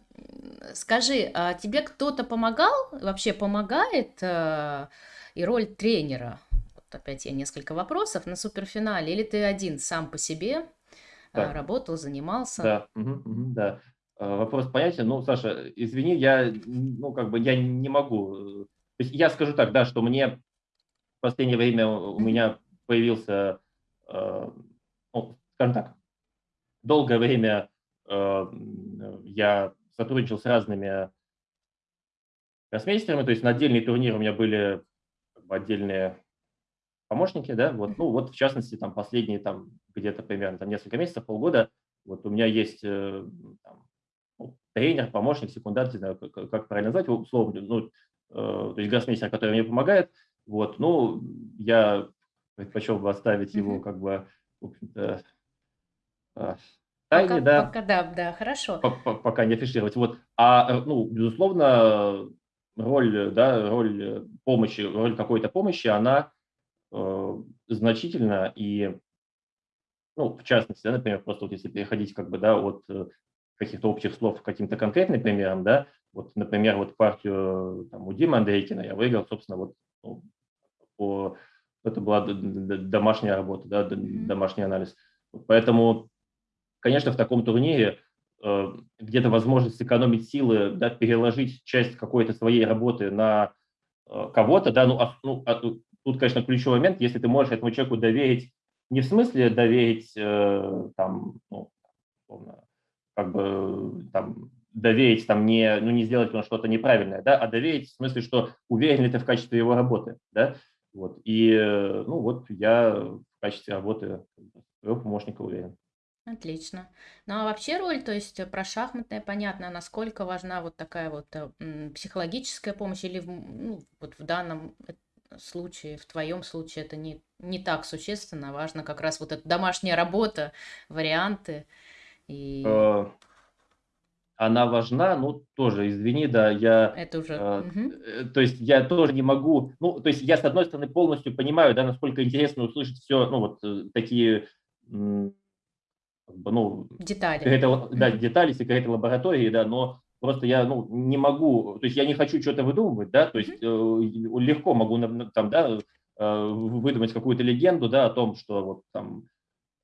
скажи, а тебе кто-то помогал? Вообще помогает а, и роль тренера? Вот опять я несколько вопросов на суперфинале. Или ты один сам по себе а, работал, занимался? Да, угу, угу, да. Э, вопрос понятен. Ну, Саша, извини, я, ну, как бы я не могу. Э, то есть я скажу так, да, что мне в последнее время у меня появился, э, ну, скажем так, долгое время э, я сотрудничал с разными гроссмейстерами, то есть на отдельные турниры у меня были как бы, отдельные помощники, да, вот, ну, вот в частности, там, последние, там, где-то примерно, там, несколько месяцев, полгода, вот у меня есть там, тренер, помощник, секундант, не знаю, как, как правильно назвать, условно, ну, э, то есть гроссмейстер, который мне помогает, вот, ну, я предпочел бы оставить его, как бы, в общем-то, э, Пока тайне, да. пока да, да, хорошо. По по пока не афишировать. Вот. А, э, ну, безусловно, роль, да, роль помощи, роль какой-то помощи, она, э, значительна. И, ну, в частности, да, например, просто вот если переходить как бы, да, от, каких-то общих слов к каким-то конкретным примерам, да, вот, например, вот партию там у Димы Андрейкина я выиграл, собственно, вот, ну, по это была домашняя работа, да, домашний анализ. Поэтому Конечно, в таком турнире э, где-то возможность сэкономить силы, да, переложить часть какой-то своей работы на э, кого-то, да, ну, а, ну а, тут, конечно, ключевой момент, если ты можешь этому человеку доверить, не в смысле доверить, э, там, ну, как бы, там, доверить, там, не, ну, не сделать что-то неправильное, да, а доверить в смысле, что уверен ли ты в качестве его работы, да, вот, и, ну, вот я в качестве работы своего помощника уверен. Отлично. Ну а вообще роль, то есть э, про шахматное понятно, насколько важна вот такая вот э, психологическая помощь или ну, вот в данном э, случае, в твоем случае это не, не так существенно, важно как раз вот эта домашняя работа, варианты и Э, Она важна, ну тоже, извини, да, я, это уже... э, э, то есть я тоже не могу, ну, то есть я с одной стороны полностью понимаю, да, насколько интересно услышать все, ну вот такие ну, Детали. какая-то, да, Мгм. детали секреты лаборатории, да, но просто я, ну, не могу, то есть я не хочу что-то выдумывать, да, то есть э, легко могу там, да, э, выдумать какую-то легенду, да, о том, что вот там,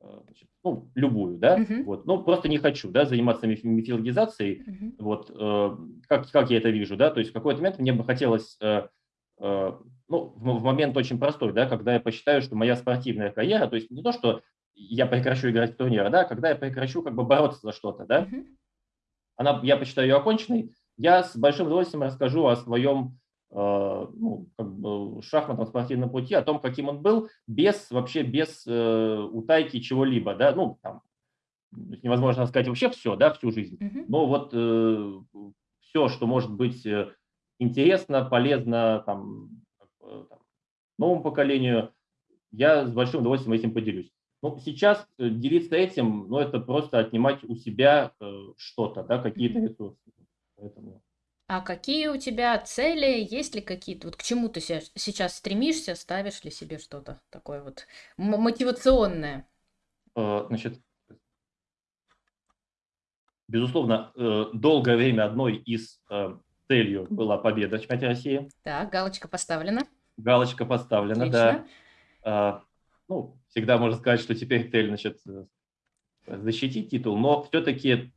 значит, ну, любую, да, Мгм. вот, но просто не хочу, да, заниматься мифологизацией, Мгм. вот, э, как, как я это вижу, да, то есть в какой-то момент мне бы хотелось, э, э, ну, в, в момент очень простой, да, когда я посчитаю, что моя спортивная карьера, то есть не то, что я прекращу играть в турниры, да, когда я прекращу как бы бороться за что-то, да, Мгм. она, я посчитаю ее оконченной, я с большим удовольствием расскажу о своем э, ну, как бы шахматном спортивном пути, о том, каким он был, без вообще без э, утайки чего-либо, да, ну, там, невозможно сказать вообще все, да, всю жизнь, но вот э, все, что может быть э, интересно, полезно там, там, новому поколению, я с большим удовольствием этим поделюсь. Ну, сейчас делиться этим, ну, это просто отнимать у себя э, что-то, да, какие-то ресурсы. Поэтому... А какие у тебя цели? Есть ли какие-то? Вот к чему ты сейчас стремишься? Ставишь ли себе что-то такое вот мотивационное? Э, значит, безусловно, э, долгое время одной из э, целью была победа в чемпионате России. Так, галочка поставлена. Галочка поставлена, Отлично. да. Ну, всегда можно сказать, что теперь цель, значит, э, защитить титул, но все-таки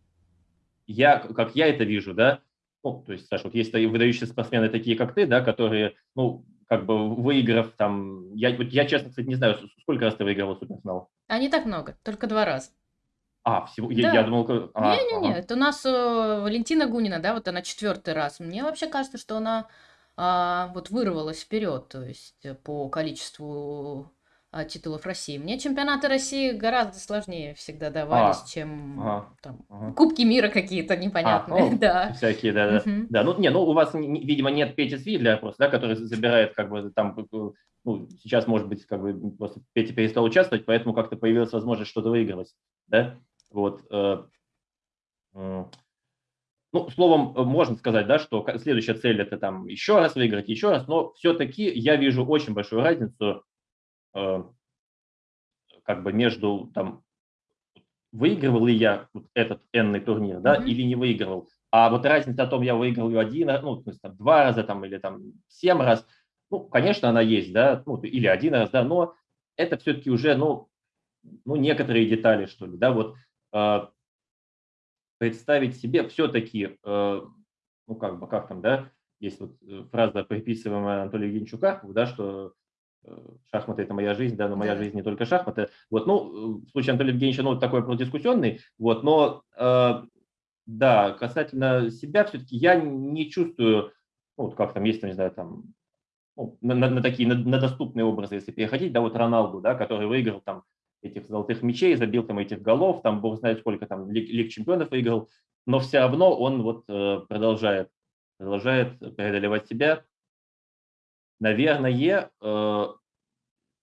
я, как я это вижу, да, ну, то есть, Саша, вот есть выдающиеся спортсмены такие, как ты, да, которые, ну, как бы выиграв там, я, вот я честно, кстати, не знаю, сколько раз ты выигрывал суперфинал? А не так много, только два раза. А, всего, да. я, я думал... А, Не-не-не, ага. это у нас э, Валентина Гунина, да, вот она четвертый раз. Мне вообще кажется, что она а, вот вырвалась вперед, то есть э, по количеству титулов России. Мне чемпионаты России гораздо сложнее всегда давались, а, чем ага, там, ага. Кубки мира какие-то непонятные. А, ну, да. Всякие, да, да. Угу. да. Ну, не, ну, у вас, видимо, нет Пети Свидля просто, да, который забирает, как бы, там, ну, сейчас, может быть, как бы, просто Петя перестал участвовать, поэтому как-то появилась возможность что-то выигрывать, да, вот. Э, э, ну, словом, можно сказать, да, что следующая цель – это там еще раз выиграть, еще раз, но все-таки я вижу очень большую разницу Э, как бы между там выигрывал ли я вот этот энный турнир, да, mm-hmm. или не выигрывал. А вот разница о том, я выиграл ее один, ну, то есть там два раза там или там семь раз, ну, конечно, она есть, да, ну, или один раз, да, но это все-таки уже, ну, ну, некоторые детали, что ли, да, вот э, представить себе все-таки, э, ну, как бы, как там, да, есть вот э, фраза, приписываемая Анатолию Карпову, да, что Э, шахматы – это моя жизнь, да, но моя жизнь не только шахматы. Вот, ну, в случае Анатолия Евгеньевича, ну, такой продискуссионный, вот, но, э, да, касательно себя все-таки я не чувствую, ну, вот как там есть, не знаю, там, ну, на, на, на такие, на, на доступные образы, если переходить, да, вот Роналду, да, который выиграл там этих золотых мячей, забил там этих голов, там, бог знает сколько там лиг, лиг чемпионов выиграл, но все равно он вот э, продолжает, продолжает преодолевать себя, наверное, э,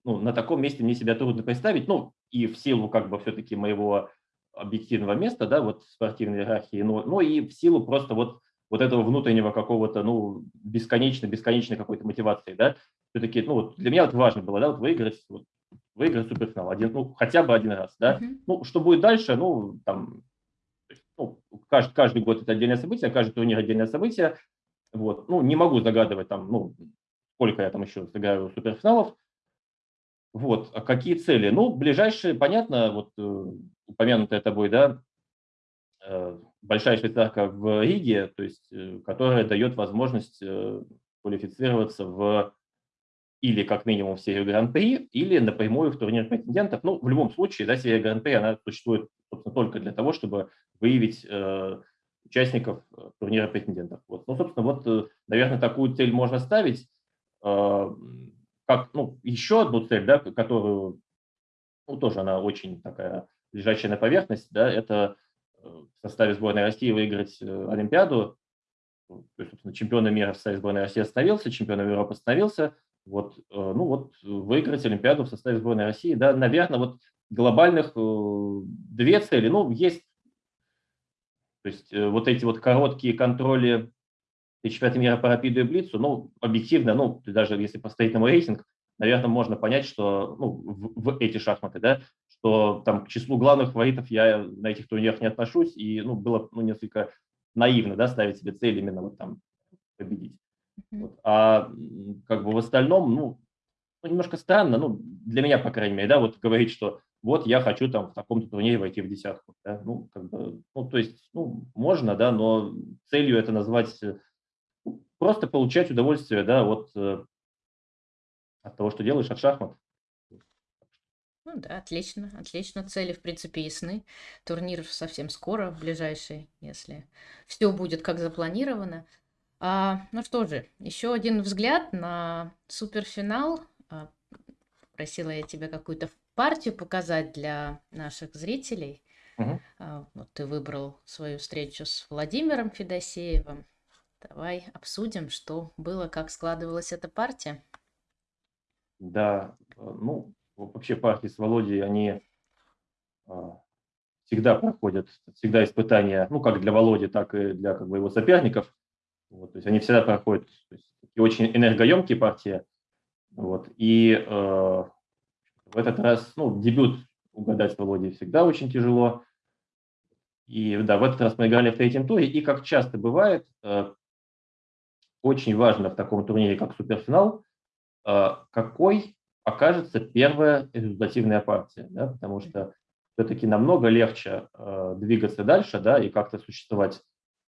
ну, на таком месте мне себя трудно представить, ну, и в силу как бы все-таки моего объективного места, да, вот спортивной иерархии, но, но и в силу просто вот, вот этого внутреннего какого-то, ну, бесконечно, бесконечной какой-то мотивации, да, все-таки, ну, вот для меня вот важно было, да, вот выиграть, вот, выиграть суперфинал один, ну, хотя бы один раз, да, mm-hmm. ну, что будет дальше, ну, там, ну, каждый, каждый год это отдельное событие, каждый турнир отдельное событие, вот, ну, не могу загадывать там, ну, сколько я там еще сыграю суперфиналов, вот, а какие цели? Ну, ближайшие, понятно, вот э, упомянутая тобой, да, э, большая швейцарка в Риге, то есть, э, которая дает возможность квалифицироваться в или как минимум в серию Гран-при, или напрямую в турнир претендентов. Ну, в любом случае, да, серия Гран-при, она существует, собственно, только для того, чтобы выявить э, участников турнира претендентов. Вот. Ну, собственно, вот, наверное, такую цель можно ставить. Э, как ну, еще одну цель, да, которую ну, тоже она очень такая лежащая на поверхности, да, это э, в составе сборной России выиграть э, Олимпиаду. То есть, собственно, мира в составе сборной России остановился, чемпионом Европы остановился. Вот, э, ну вот, выиграть Олимпиаду в составе сборной России, да, наверное, вот глобальных две цели, ну, есть, то есть вот эти вот короткие контроли чемпионата мира по рапиду и блицу, ну, объективно, ну, даже если поставить на мой рейтинг, наверное, можно понять, что, ну, в, в эти шахматы, да, что там к числу главных фаворитов я на этих турнирах не отношусь, и, ну, было, ну, несколько наивно, да, ставить себе цель именно вот там победить. Вот. А как бы в остальном, ну, ну, немножко странно, ну, для меня, по крайней мере, да, вот говорить, что вот я хочу там в таком-то турнире войти в десятку, да, ну, как бы, ну, то есть, ну, можно, да, но целью это назвать просто получать удовольствие, да, вот э, от того, что делаешь, от шахмат. Ну да, отлично, отлично. Цели, в принципе, ясны. Турнир совсем скоро, в ближайший, если все будет как запланировано. А, ну что же, еще один взгляд на суперфинал. А, просила я тебя какую-то партию показать для наших зрителей. Угу. А, вот ты выбрал свою встречу с Владимиром Федосеевым. Давай обсудим, что было, как складывалась эта партия. Да, э, ну, вообще партии с Володей, они а, всегда проходят, всегда испытания, ну, как для Володи, так и для как бы, его соперников. Вот, то есть они всегда проходят то есть, очень энергоемкие партии. Вот, и э, в этот раз, ну, дебют угадать с Володей всегда очень тяжело. И да, в этот раз мы играли в третьем туре, и как часто бывает, э, очень важно в таком турнире, как суперфинал, а, какой окажется первая результативная партия, да, потому что все-таки намного легче э, двигаться дальше, да, и как-то существовать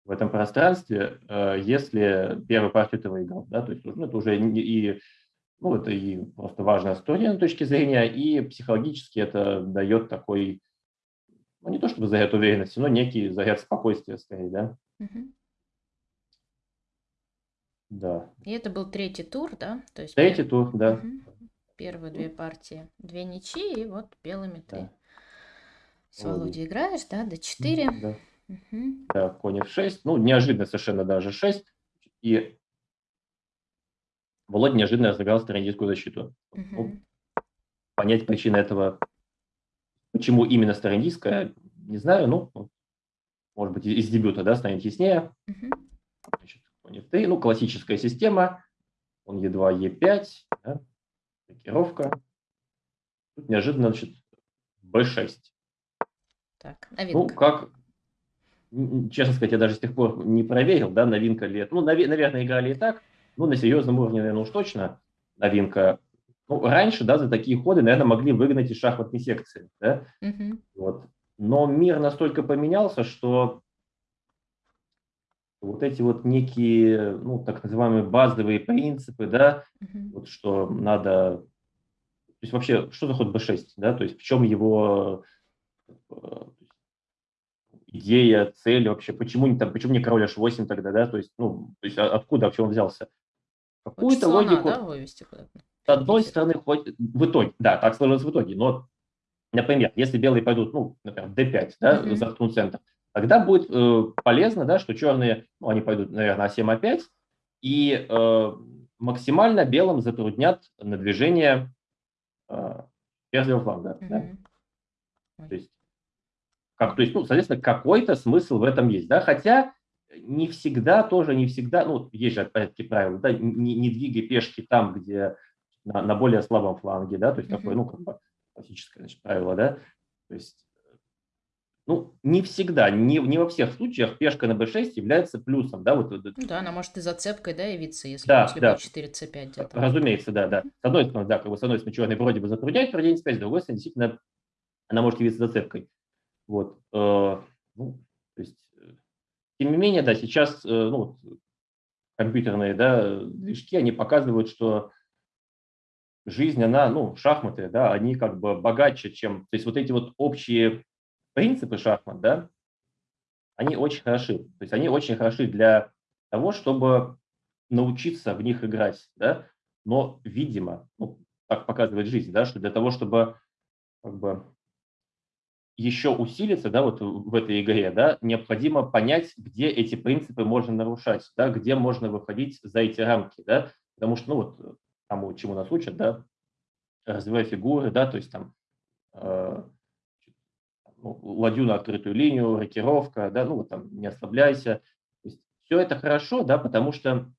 в этом пространстве, э, если первую партию ты выиграл, да, то есть ну, это уже и, ну, это и просто важная история с точки зрения, и психологически это дает такой, ну, не то чтобы заряд уверенности, но некий заряд спокойствия, скорее, да. Mm-hmm. Да. И это был третий тур, да? То есть Третий пер- тур, да. Мгм. Первые две партии, две ничьи, и вот белыми ты Да. с Володей играешь, да, до 4. Да. Да, конь f6. Ну, неожиданно совершенно даже 6. И Володя неожиданно разыграл стратегическую защиту. Ну, понять причины этого, почему именно старандийская, не знаю, ну, может быть, из дебюта, да, станет яснее. Мгм. Значит, конь f3, ну, классическая система, он e2, e5, да, блокировка. Тут неожиданно, значит, b6. Так, новинка. Ну, как, честно сказать, я даже с тех пор не проверил, да, новинка ли это. Ну, нав- наверное, играли и так, ну, на серьезном уровне, наверное, уж точно новинка. Ну, раньше, да, за такие ходы, наверное, могли выгнать из шахматной секции, да, угу. вот. Но мир настолько поменялся, что вот эти вот некие, ну, так называемые базовые принципы, да, uh-huh. вот что надо, то есть вообще, что за ход b6, да, то есть в чем его э, идея, цель вообще, почему не там, почему не король h8 тогда, да, то есть, ну, то есть откуда вообще он взялся? Какую-то логику. Да, вывести куда-то. С одной стороны, хоть в итоге, да, так сложилось в итоге, но, например, если белые пойдут, ну, например, d5, да, uh-huh. заткнут центр, тогда будет э, полезно, да, что черные, ну, они пойдут, наверное, А7, А5, и э, максимально белым затруднят на движение э, ферзевого фланга. Mm-hmm. Да? То есть Как, то есть, ну, соответственно, какой-то смысл в этом есть, да, хотя не всегда тоже, не всегда, ну, есть же, опять-таки, правило, да, не, не двигай пешки там, где на, на более слабом фланге, да, то есть mm-hmm. такое, ну, как бы классическое, значит, правило, да, то есть, ну, не всегда, не, не во всех случаях пешка на b6 является плюсом, да, вот. Ну, да, она может и зацепкой, да, явиться, если да, после да. b4, c5 где-то. Разумеется, да, да. С одной стороны, да, как бы с одной стороны, черный вроде бы затрудняет проведение c5, с другой стороны, действительно, она может явиться зацепкой. Вот, э, ну, то есть, э, тем не менее, да, сейчас, э, ну, компьютерные, да, движки, они показывают, что жизнь, она, ну, шахматы, да, они как бы богаче, чем, то есть вот эти вот общие принципы шахмат, да, они очень хороши. То есть они очень хороши для того, чтобы научиться в них играть, да, но, видимо, ну, так показывает жизнь, да, что для того, чтобы как бы еще усилиться, да, вот в этой игре, да, необходимо понять, где эти принципы можно нарушать, да, где можно выходить за эти рамки, да, потому что, ну, вот, тому, чему нас учат, да, развивая фигуры, да, то есть там э, ну, ладью на открытую линию, рокировка, да, ну, вот там не ослабляйся. То есть все это хорошо, да, потому что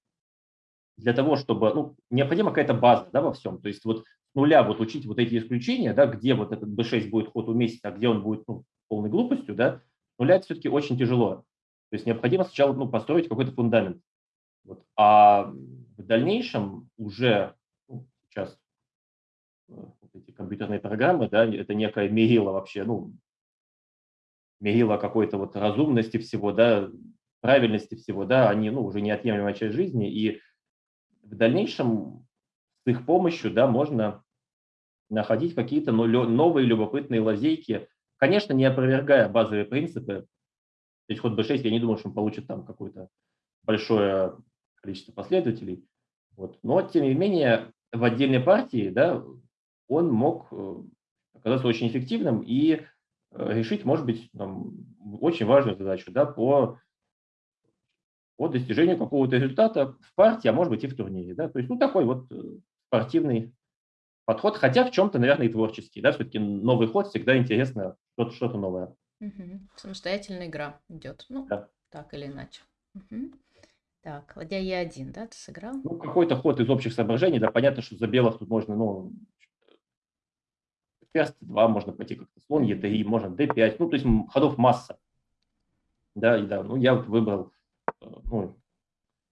для того, чтобы, ну, необходима какая-то база, да, во всем. То есть вот нуля вот учить вот эти исключения, да, где вот этот b6 будет ход уместен, а где он будет ну, полной глупостью, да, нуля это все-таки очень тяжело. То есть необходимо сначала ну, построить какой-то фундамент. Вот. А в дальнейшем уже ну, сейчас э, эти компьютерные программы, да, это некая мерила вообще, ну, мерила какой-то вот разумности всего, да, правильности всего, да, они, ну, уже неотъемлемая часть жизни, и в дальнейшем с их помощью, да, можно находить какие-то новые любопытные лазейки, конечно, не опровергая базовые принципы. То есть ход b6, я не думаю, что он получит там какое-то большое количество последователей. Вот. Но, тем не менее, в отдельной партии да, он мог э, оказаться очень эффективным и решить, может быть, там, очень важную задачу да, по, по достижению какого-то результата в партии, а может быть и в турнире. Да? То есть, ну, такой вот э, спортивный подход, хотя в чем-то, наверное, и творческий. Да? Все-таки новый ход всегда интересно, что-то что новое. Угу. Самостоятельная игра идет. Ну, да. так или иначе. Угу. Так, ладья Е1, да, ты сыграл? Ну, какой-то ход из общих соображений, да, понятно, что за белых тут можно, ну, ферзь 2 можно пойти как-то, слон Е3, можно d5, ну, то есть ходов масса. Да, и да, ну, я вот выбрал, э, ну,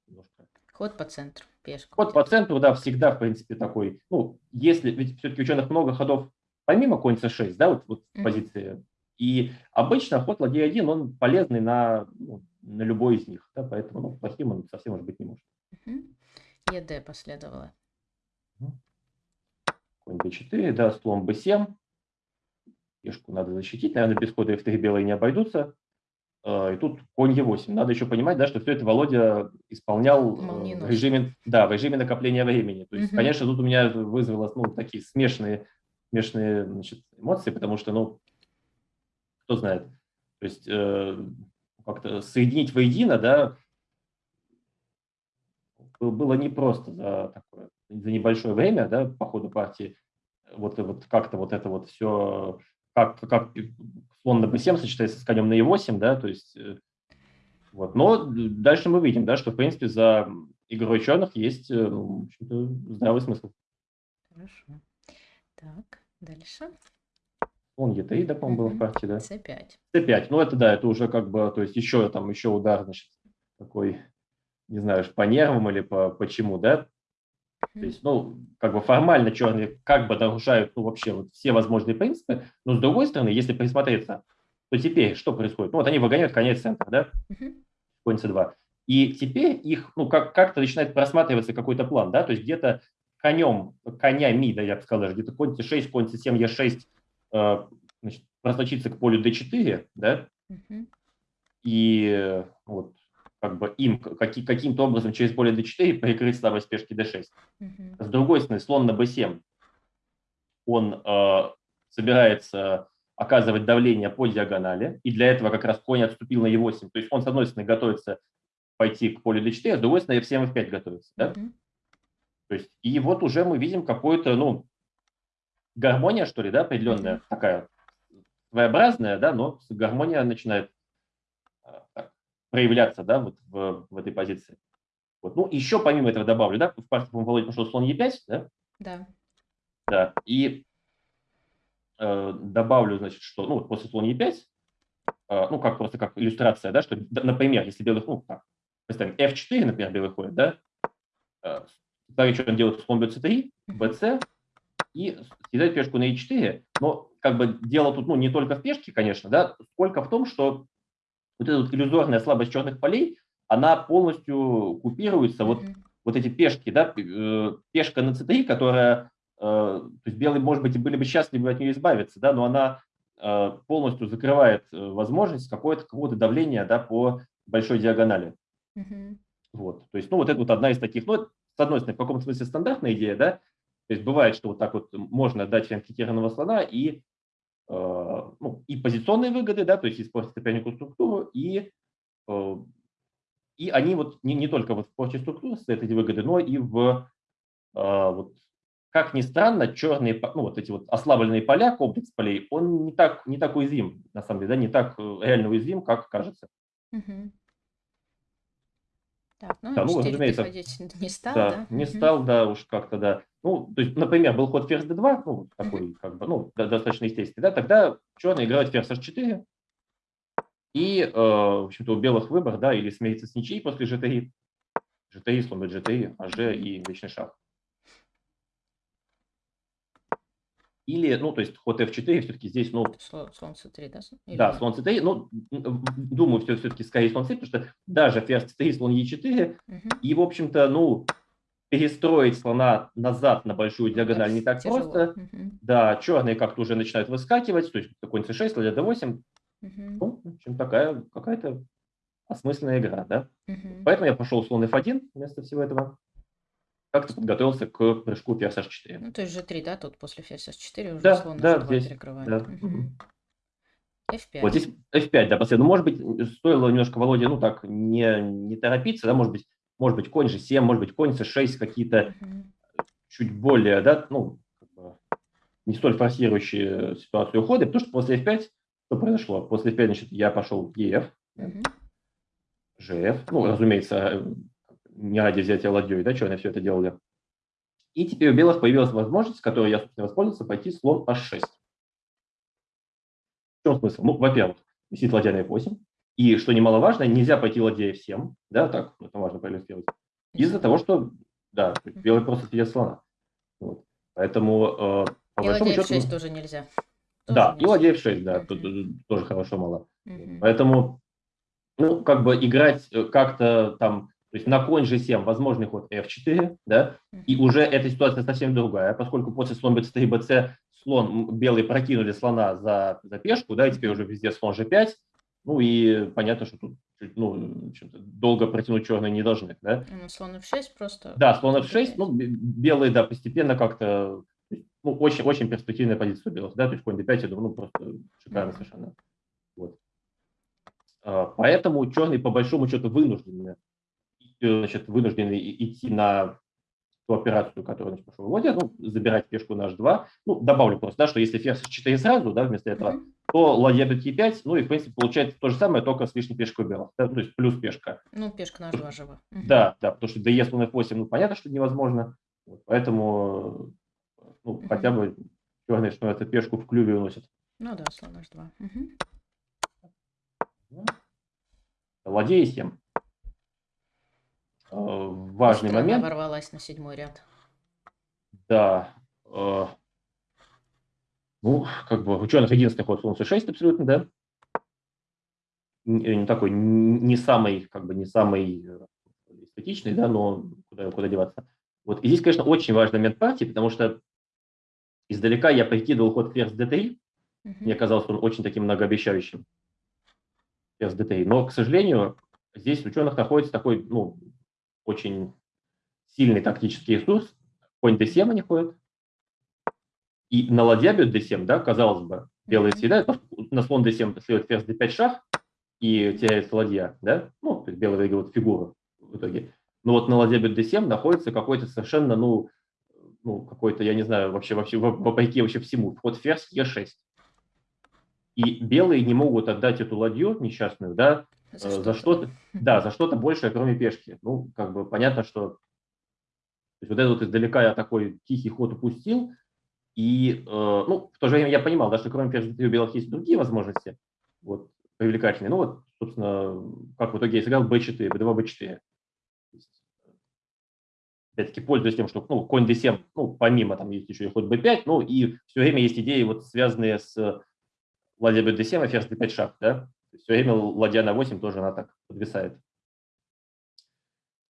немножко. Ход по центру, пешку. Ход по центру, да, всегда, в принципе, такой, ну, если, ведь все-таки ученых много ходов, помимо конь c6, да, вот, вот mm-hmm. позиции, и обычно ход ладья 1, он полезный на, ну, на любой из них, да, поэтому ну, плохим он совсем может быть не может. Угу. ЕД последовало. Конь b4, да, слон b7. Пешку надо защитить, наверное, без хода f3 белые не обойдутся. А, и тут конь e8. Надо еще понимать, да, что все это Володя исполнял э, в режиме, да, в режиме накопления времени. То есть, угу. конечно, тут у меня вызвало ну, такие смешанные, смешанные значит, эмоции, потому что, ну, кто знает. То есть э, как-то соединить воедино, да, было непросто за такое, за небольшое время, да, по ходу партии, вот, вот как-то вот это вот все, как, как слон на b7 сочетается с конем на e8, да, то есть, э, вот, но дальше мы видим, да, что, в принципе, за игрой черных есть, э, ну, здравый смысл. Хорошо. Так, дальше. Он Е3, да, по-моему, был в партии, да? С5. С5. Ну, это да, это уже как бы, то есть еще там, еще удар, значит, такой, не знаю, по нервам или по почему, да? То есть, ну, как бы формально черные как бы нарушают, ну, вообще вот все возможные принципы, но с другой стороны, если присмотреться, то теперь что происходит? Ну, вот они выгоняют конец центра, да? Конь c2. И теперь их, ну, как, как-то начинает просматриваться какой-то план, да? То есть где-то конем, конями, да, я бы сказал даже, где-то конь c6, конь c7, e6, Э, значит, просочиться к полю d4, да, угу. и вот как бы им каки, каким-то образом через поле d4 прикрыть слабость пешки d6. Угу. С другой стороны, слон на b7, он э, собирается оказывать давление по диагонали, и для этого как раз конь отступил на e8, то есть он, с одной стороны, готовится пойти к полю d4, а с другой стороны, f7, f5 готовится, да? Угу. То есть, и вот уже мы видим какой-то, ну, гармония, что ли, да, определенная такая своеобразная, да, но гармония начинает так, проявляться, да, вот в, в этой позиции. Вот. Ну, еще помимо этого добавлю, да, в партии, по-моему, Володя пошел слон Е5, да? Да. Да, и э, добавлю, значит, что, ну, после слон Е5, э, ну, как просто как иллюстрация, да, что, например, если белый, ну, так, представим, F4, например, белый ходит, да, э, что он делает слон BC3, BC, и съедает пешку на E4, но как бы дело тут, ну, не только в пешке, конечно, да, сколько в том, что вот эта вот иллюзорная слабость черных полей, она полностью купируется, вот, вот эти пешки, да, э, пешка на c3, которая, э, то есть белые, может быть, и были бы счастливы от нее избавиться, да, но она э, полностью закрывает возможность какого-то какого давления, да, по большой диагонали. Mm-hmm. Вот, то есть, ну, вот это вот одна из таких, ну, с одной стороны, в каком смысле стандартная идея, да, то есть бывает, что вот так вот можно дать фианкетированного слона и, ну, и позиционные выгоды, да, то есть использовать сопернику структуру, и и они вот не, не только вот в прочей структуре состоят эти выгоды, но и в, э, вот, как ни странно, черные, ну вот эти вот ослабленные поля, комплекс полей, он не так, не так уязвим, на самом деле, да, не так э, реально уязвим, как кажется. Угу. Так, ну, да, ну разумеется, не стал, да? да? Не стал, да, уж как-то, да. Ну, то есть, например, был ход ферзь d2, ну, такой, как бы, ну, достаточно естественный, да, тогда черные играют ферзь h4, и, э, в общем-то, у белых выбор, да, или смириться с ничьей после GTI, GTI, сломать GTI, АЖ и вечный шаг. Или, ну, то есть ход F4 все-таки здесь, ну... Слон C3, да? Или... Да, слон C3, ну, думаю, все, все-таки скорее слон C, потому что даже ферзь C3, слон E4, угу. и, в общем-то, ну, перестроить слона назад на большую диагональ не так тяжело. просто. Угу. Да, черные как-то уже начинают выскакивать, то есть конь C6, ладья D8, Угу. Ну, в общем, такая какая-то осмысленная игра, да. Угу. Поэтому я пошел слон f1 вместо всего этого. Как-то подготовился к прыжку ферзь h4. Ну, то есть g3, да, тут после ферзь h4 уже да, слон да, здесь, перекрывает. Да. Угу. F5. Вот здесь F5, да, последовательно. Ну, может быть, стоило немножко Володе, ну, так, не, не торопиться, да, может быть, может быть, конь G7, может быть, конь C6, какие-то угу. чуть более, да, ну, не столь форсирующие ситуацию уходы, потому что после F5 что произошло? После F5, значит, я пошел в EF, угу. GF, ну, разумеется, не ради взятия ладьей, да, они все это делали. И теперь у белых появилась возможность, которой я, собственно, воспользовался, пойти слон H6. В чем смысл? Ну, во-первых, висит ладья на F8, и, что немаловажно, нельзя пойти ладья F7, да, так, это важно проиллюстрировать, из-за того, что, да, белый просто съедет слона. Вот. Поэтому, э, по и большому счету... F6 тоже нельзя. Да, и ладья f6, да, тут тоже хорошо мало. Поэтому, ну, как бы играть э, как-то там, то есть на конь g7 возможный ход f4, да, и уже эта ситуация совсем другая, поскольку после слон b3, bc слон, белые прокинули слона за, за пешку, да, и теперь уже везде слон g5, ну и понятно, что тут ну, долго протянуть черные не должны, да. Ну, слон f6 просто. Да, слон f6, ну, белые, да, постепенно как-то ну, очень, очень перспективная позиция у белых, да, то есть конь d5, я думаю, ну, просто шикарно совершенно. Вот. А, поэтому черные по большому счету вынуждены, значит, вынуждены идти на ту операцию, которую значит, пошел вводя, ну, забирать пешку на h2. Ну, добавлю просто, да, что если ферзь 4 сразу, да, вместо этого, то ладья бьет e5, ну и, в принципе, получается то же самое, только с лишней пешкой белых, да, то есть плюс пешка. Ну, пешка на h2 жива. Да, да, потому что dс слон f8, ну, понятно, что невозможно, вот, поэтому ну, угу. хотя бы черный, что это пешку в клюве уносит. Ну да, слон h2. Угу. Ладья 7. Важный Быстро момент. Она ворвалась на седьмой ряд. Да. Э, ну, как бы ученых единственный ход слон c6 абсолютно, да. Не, не такой, не самый, как бы не самый э, эстетичный, да, но куда, куда деваться. Вот. И здесь, конечно, очень важный момент партии, потому что Издалека я прикидывал ход ферзь d3. Угу. Мне казалось, он очень таким многообещающим. Ферзь d3. Но, к сожалению, здесь ученых находится такой, ну, очень сильный тактический ресурс. Конь d7 они ходят. И на ладья бьет d7, да, казалось бы, белые съедают, на слон d7 следует ферзь d5 шах, и теряется ладья, да, ну, то есть белые выигрывают фигуру в итоге. Но вот на ладья бьет d7 находится какой-то совершенно, ну, ну, какой-то, я не знаю, вообще, вообще вопреки вообще всему, вход ферзь Е6. и белые не могут отдать эту ладью несчастную, да, за, э, за что-то, да, за что-то большее, кроме пешки. Ну, как бы понятно, что есть вот этот вот издалека я такой тихий ход упустил, и, э, ну, в то же время я понимал, да, что кроме пешки у белых есть другие возможности, вот, привлекательные. Ну, вот, собственно, как в итоге я сыграл b4, b2, b4. Опять-таки, пользуясь тем, что, ну, конь d7, ну, помимо, там есть еще и ход b5, ну, и все время есть идеи, вот, связанные с ладья b7 и ферзь d5 шаг, да, все время ладья на 8 тоже она так подвисает.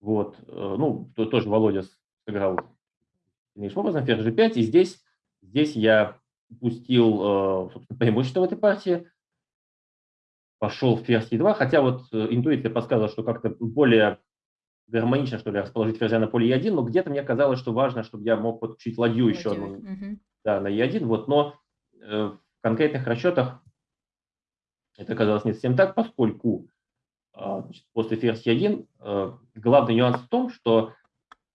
Вот, э, ну, то, тоже Володя сыграл дальнейшим образом, ферзь g5, и здесь, здесь я упустил, э, собственно, преимущество в этой партии, пошел ферзь e2, хотя вот э, интуиция подсказывала, что как-то более гармонично, что ли, расположить ферзя на поле e1, но где-то мне казалось, что важно, чтобы я мог подключить ладью, еще одну, угу. да, на e1, вот, но в конкретных расчетах это оказалось не совсем так, поскольку а, значит, после ферзь e1 э, главный нюанс в том, что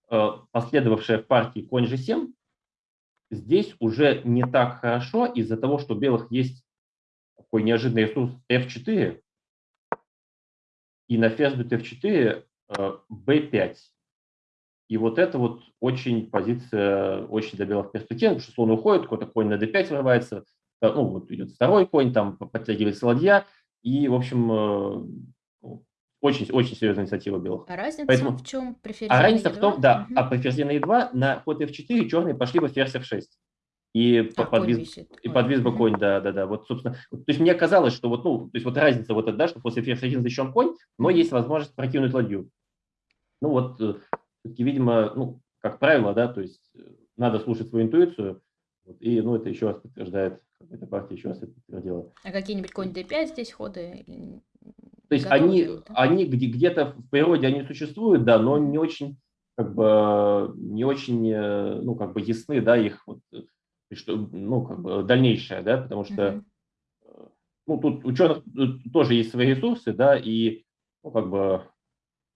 э, последовавшая в партии конь g7 здесь уже не так хорошо из-за того, что у белых есть такой неожиданный ресурс f4, и на ферзь бьет f4 b5. И вот это вот очень позиция, очень для белых перспектив, потому что слон уходит, какой-то конь на d5 вырывается, Э, ну, вот идет второй конь, там подтягивается ладья, и, в общем, э, ну, очень, очень серьезная инициатива белых. А разница Поэтому, в чем при А разница в том, да, угу. а при ферзе на e2 на ход f4 черные пошли бы ферзь f6. И, а, подвис, и подвис бы конь, да, да, да. Вот, собственно, то есть мне казалось, что вот, ну, то есть вот разница вот эта, да, что после ферзь 1 защищен конь, но есть возможность прокинуть ладью. Ну вот, э, все-таки, видимо, ну, как правило, да, то есть надо слушать свою интуицию, вот, и, ну, это еще раз подтверждает эта партия еще раз это подтвердила. А какие-нибудь конь d5 здесь ходы? То есть они, они где, где-то в природе они существуют, да, но не очень, как бы, не очень, э, ну, как бы ясны, да, их вот, что, ну, как бы дальнейшее, да, потому что, uh-huh. ну, тут ученых тоже есть свои ресурсы, да, и, ну, как бы,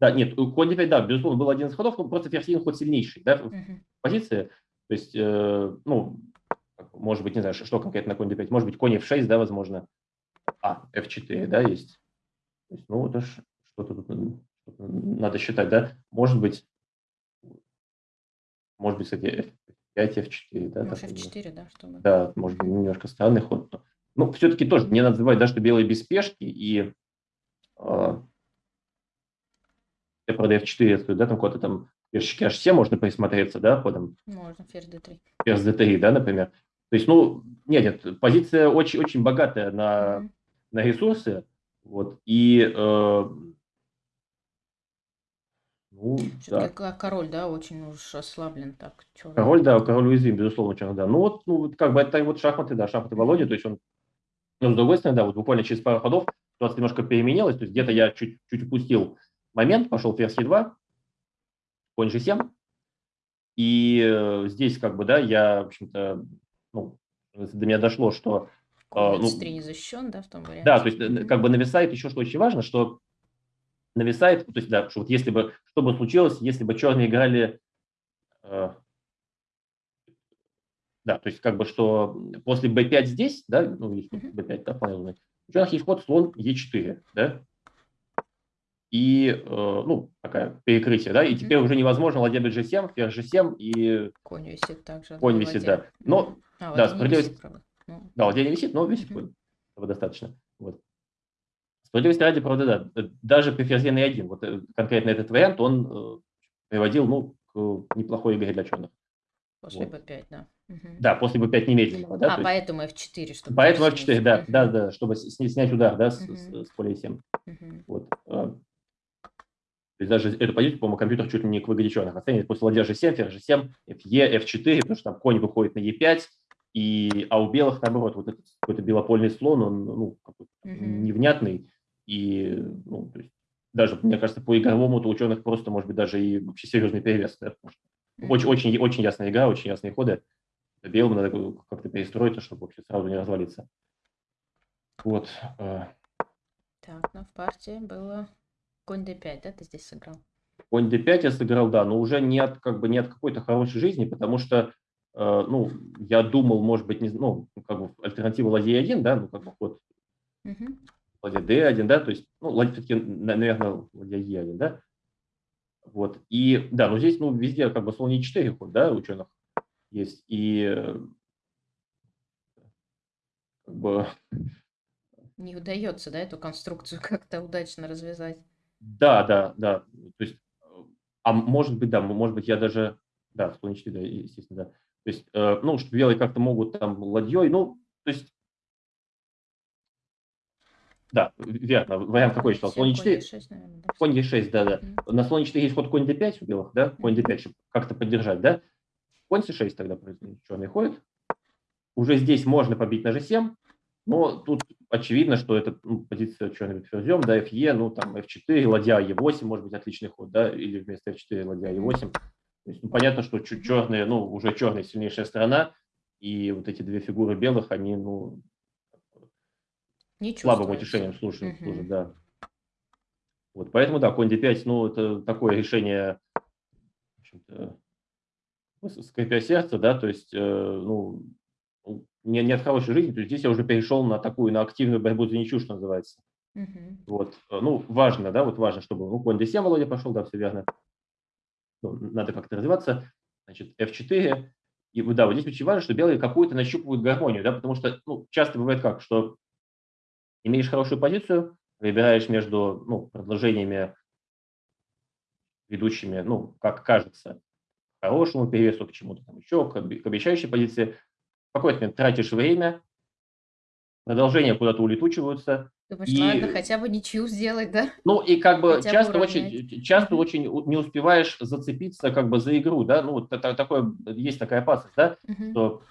да, нет, конь d5, да, безусловно, был один из ходов, но просто ферзь ход сильнейший, да, в uh-huh. позиции, то есть, э, ну, может быть, не знаю, что конкретно на конь d5, может быть, конь f6, да, возможно. А, f4, да, есть. То есть, ну, это что-то тут надо считать, да. Может быть, может быть, кстати, f5, f4, да. Может, f4, да, чтобы... Да, может быть, немножко странный ход. Но, ну, все-таки тоже не надо забывать, да, что белые без спешки, и э, я, правда, f4, да, там куда-то там ферзь h7 можно присмотреться, да, ходом. Можно, ферзь d3. Ферзь d3, да, например. То есть, ну, нет, нет позиция очень, очень богатая на, на ресурсы. Вот, и э, ну, да. король, да, очень уж ослаблен так. Черный. Король, да, король уязвим, безусловно, черный, да. Ну вот, ну, как бы это вот шахматы, да, шахматы Володи, то есть он, ну, с другой стороны, да, вот буквально через пару ходов ситуация немножко переменилась, то есть где-то я чуть, чуть упустил момент, пошел ферзь e2, конь g7, и э, здесь как бы, да, я, в общем-то, ну, до меня дошло, что... Конь ну, не защищен, да, в том варианте? Да, то есть mm-hmm. как бы нависает еще, что очень важно, что нависает, то есть, да, что вот если бы, что бы случилось, если бы черные играли... Э, да, то есть как бы, что после b5 здесь, да, ну, есть b5, да, у черных есть ход слон e4, да, и, э, ну, такая перекрытие, да, и теперь уже невозможно ладья g7, ферзь g7 и... Конь висит также. Конь висит, да. Но, а, да, справедливость... Ну. Да, ладья не висит, но висит конь. Этого достаточно. Вот. Справедливости ради, правда, да, даже при ферзе на 1, вот э, конкретно этот вариант, он э, приводил, ну, к неплохой игре для черных. После вот. b5, да. Угу. Да, после b5 немедленно. Да, а, поэтому f4, чтобы... Поэтому f4, да, да, да, чтобы снять удар, да, угу. с, с, с поля 7. Угу. Вот. А, то есть даже эту позицию, по-моему, компьютер чуть ли не к выгоде черных оценивает после ладья g7, ферзь g7, fe, f4, потому что там конь выходит на e5, и, а у белых, наоборот, вот этот какой-то белопольный слон, он ну, mm-hmm. невнятный, и ну, то есть, даже, мне кажется, по игровому у ученых просто, может быть, даже и вообще серьезный перевес. Да? Mm-hmm. Очень, очень, очень ясная игра, очень ясные ходы. Белым надо как-то перестроиться, чтобы вообще сразу не развалиться. Вот. Э. Так, ну в партии было Конь d5, да, ты здесь сыграл? Конь d5 я сыграл, да, но уже не от, как бы, не от какой-то хорошей жизни, потому что, э, ну, я думал, может быть, не, ну, как бы альтернатива ладья 1, да, ну, как бы ход ладья d1, да, то есть, ну, ладья все-таки, наверное, ладья e1, да, вот, и, да, но здесь, ну, везде как бы слон e4 ход, да, ученых есть, и как бы... Не удается, да, эту конструкцию как-то удачно развязать. Да, да, да, то есть, а может быть, да, может быть, я даже, да, e4, да, естественно, да, то есть, э, ну, что белые как-то могут там ладьей, ну, то есть, да, верно. Вариант какой читал? Слон e4. Конь e6, да, да. Mm-hmm. На слон e4 есть ход конь d5 у белых, да? Конь d5, чтобы как-то поддержать, да? Конь c6 тогда черный ходит. Уже здесь можно побить на g7, но тут очевидно, что это ну, позиция черным ферзем, да, fe, ну там f4, ладья e8 может быть отличный ход, да, или вместо f4 ладья e8. То есть, ну, понятно, что черные, ну, уже черная сильнейшая сторона, и вот эти две фигуры белых, они, ну, не слабым утешением служит, угу. служит, да. Вот, поэтому, да, конь d5, ну, это такое решение, в общем-то, скрипя сердце, да, то есть, э, ну, не, не от хорошей жизни, то есть здесь я уже перешел на такую, на активную борьбу за ничью, что называется. Угу. Вот, э, ну, важно, да, вот важно, чтобы, ну, конь d7 Володя пошел, да, все верно. Ну, надо как-то развиваться. Значит, f4. И да, вот здесь очень важно, что белые какую-то нащупывают гармонию, да, потому что, ну, часто бывает как, что имеешь хорошую позицию, выбираешь между ну, предложениями, ведущими, ну, как кажется, к хорошему перевесу, к чему-то там еще, к обещающей позиции. Какой-то момент тратишь время, продолжения куда-то улетучиваются. Думаешь, и, ладно, хотя бы ничью сделать, да? Ну и как бы хотя часто очень, часто очень не успеваешь зацепиться как бы за игру, да, ну вот это, такое, есть такая опасность, да, uh что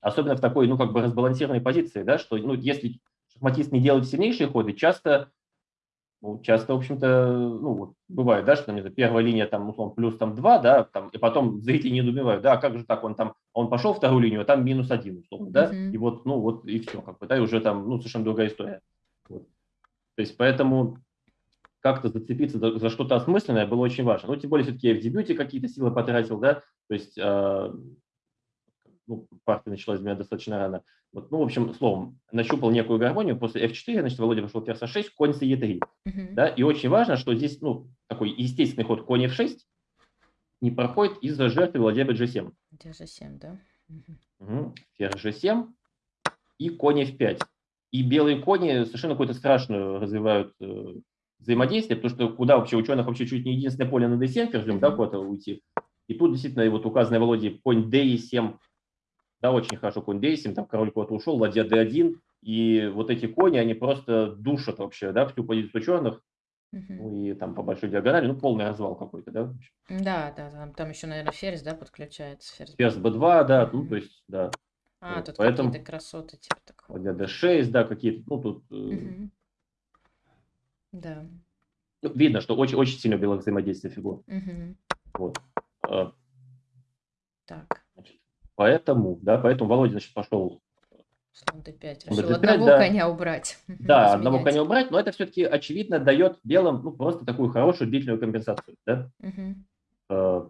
особенно в такой, ну как бы разбалансированной позиции, да, что, ну если шахматист не делает сильнейшие ходы, часто, ну, часто, в общем-то, ну, вот, бывает, да, что там, первая линия, там, условно, плюс там 2, да, там, и потом зрители не недоумевают, да, а как же так, он там, он пошел вторую линию, а там минус один, условно, да, uh-huh. и вот, ну, вот, и все, как бы, да, и уже там, ну, совершенно другая история. Вот. То есть, поэтому как-то зацепиться за, за что-то осмысленное было очень важно. Ну, тем более, все-таки я в дебюте какие-то силы потратил, да, то есть, э, ну, партия началась для меня достаточно рано. Вот, ну, в общем, словом, нащупал некую гармонию, после f4, значит, Володя пошел ферзь a6, конь c e3. Uh-huh. Да, и очень важно, что здесь, ну, такой естественный ход конь f6 не проходит из-за жертвы Владимира g7. g7, да? Угу. Ферзь g7 и конь f5. И белые кони совершенно какую-то страшную развивают э, взаимодействие, потому что куда вообще ученых вообще чуть не единственное поле на d7 ферзем, да, куда-то уйти. И тут действительно вот указанный Володей конь d7 да, очень хорошо конь d7, там король куда-то ушел, ладья d1, и вот эти кони, они просто душат вообще, да, всю позицию черных, ну и там по большой диагонали, ну полный развал какой-то, да? Да, да, там, там еще, наверное, ферзь, да, подключается. Ферзь, ферзь b2, да, ну то есть, да. А, вот, тут поэтому... какие-то красоты, типа такого. Ладья d6, да, какие-то, ну тут... Угу. Да. Ну, видно, что очень, очень сильно белых взаимодействие фигур. Угу. Вот. Так. Поэтому, да, поэтому Володя, значит, пошел Слон d5. Решил d5, одного да. коня убрать. Да, одного коня убрать, но это все-таки, очевидно, дает белым ну, просто такую хорошую длительную компенсацию. Да? Угу. Э,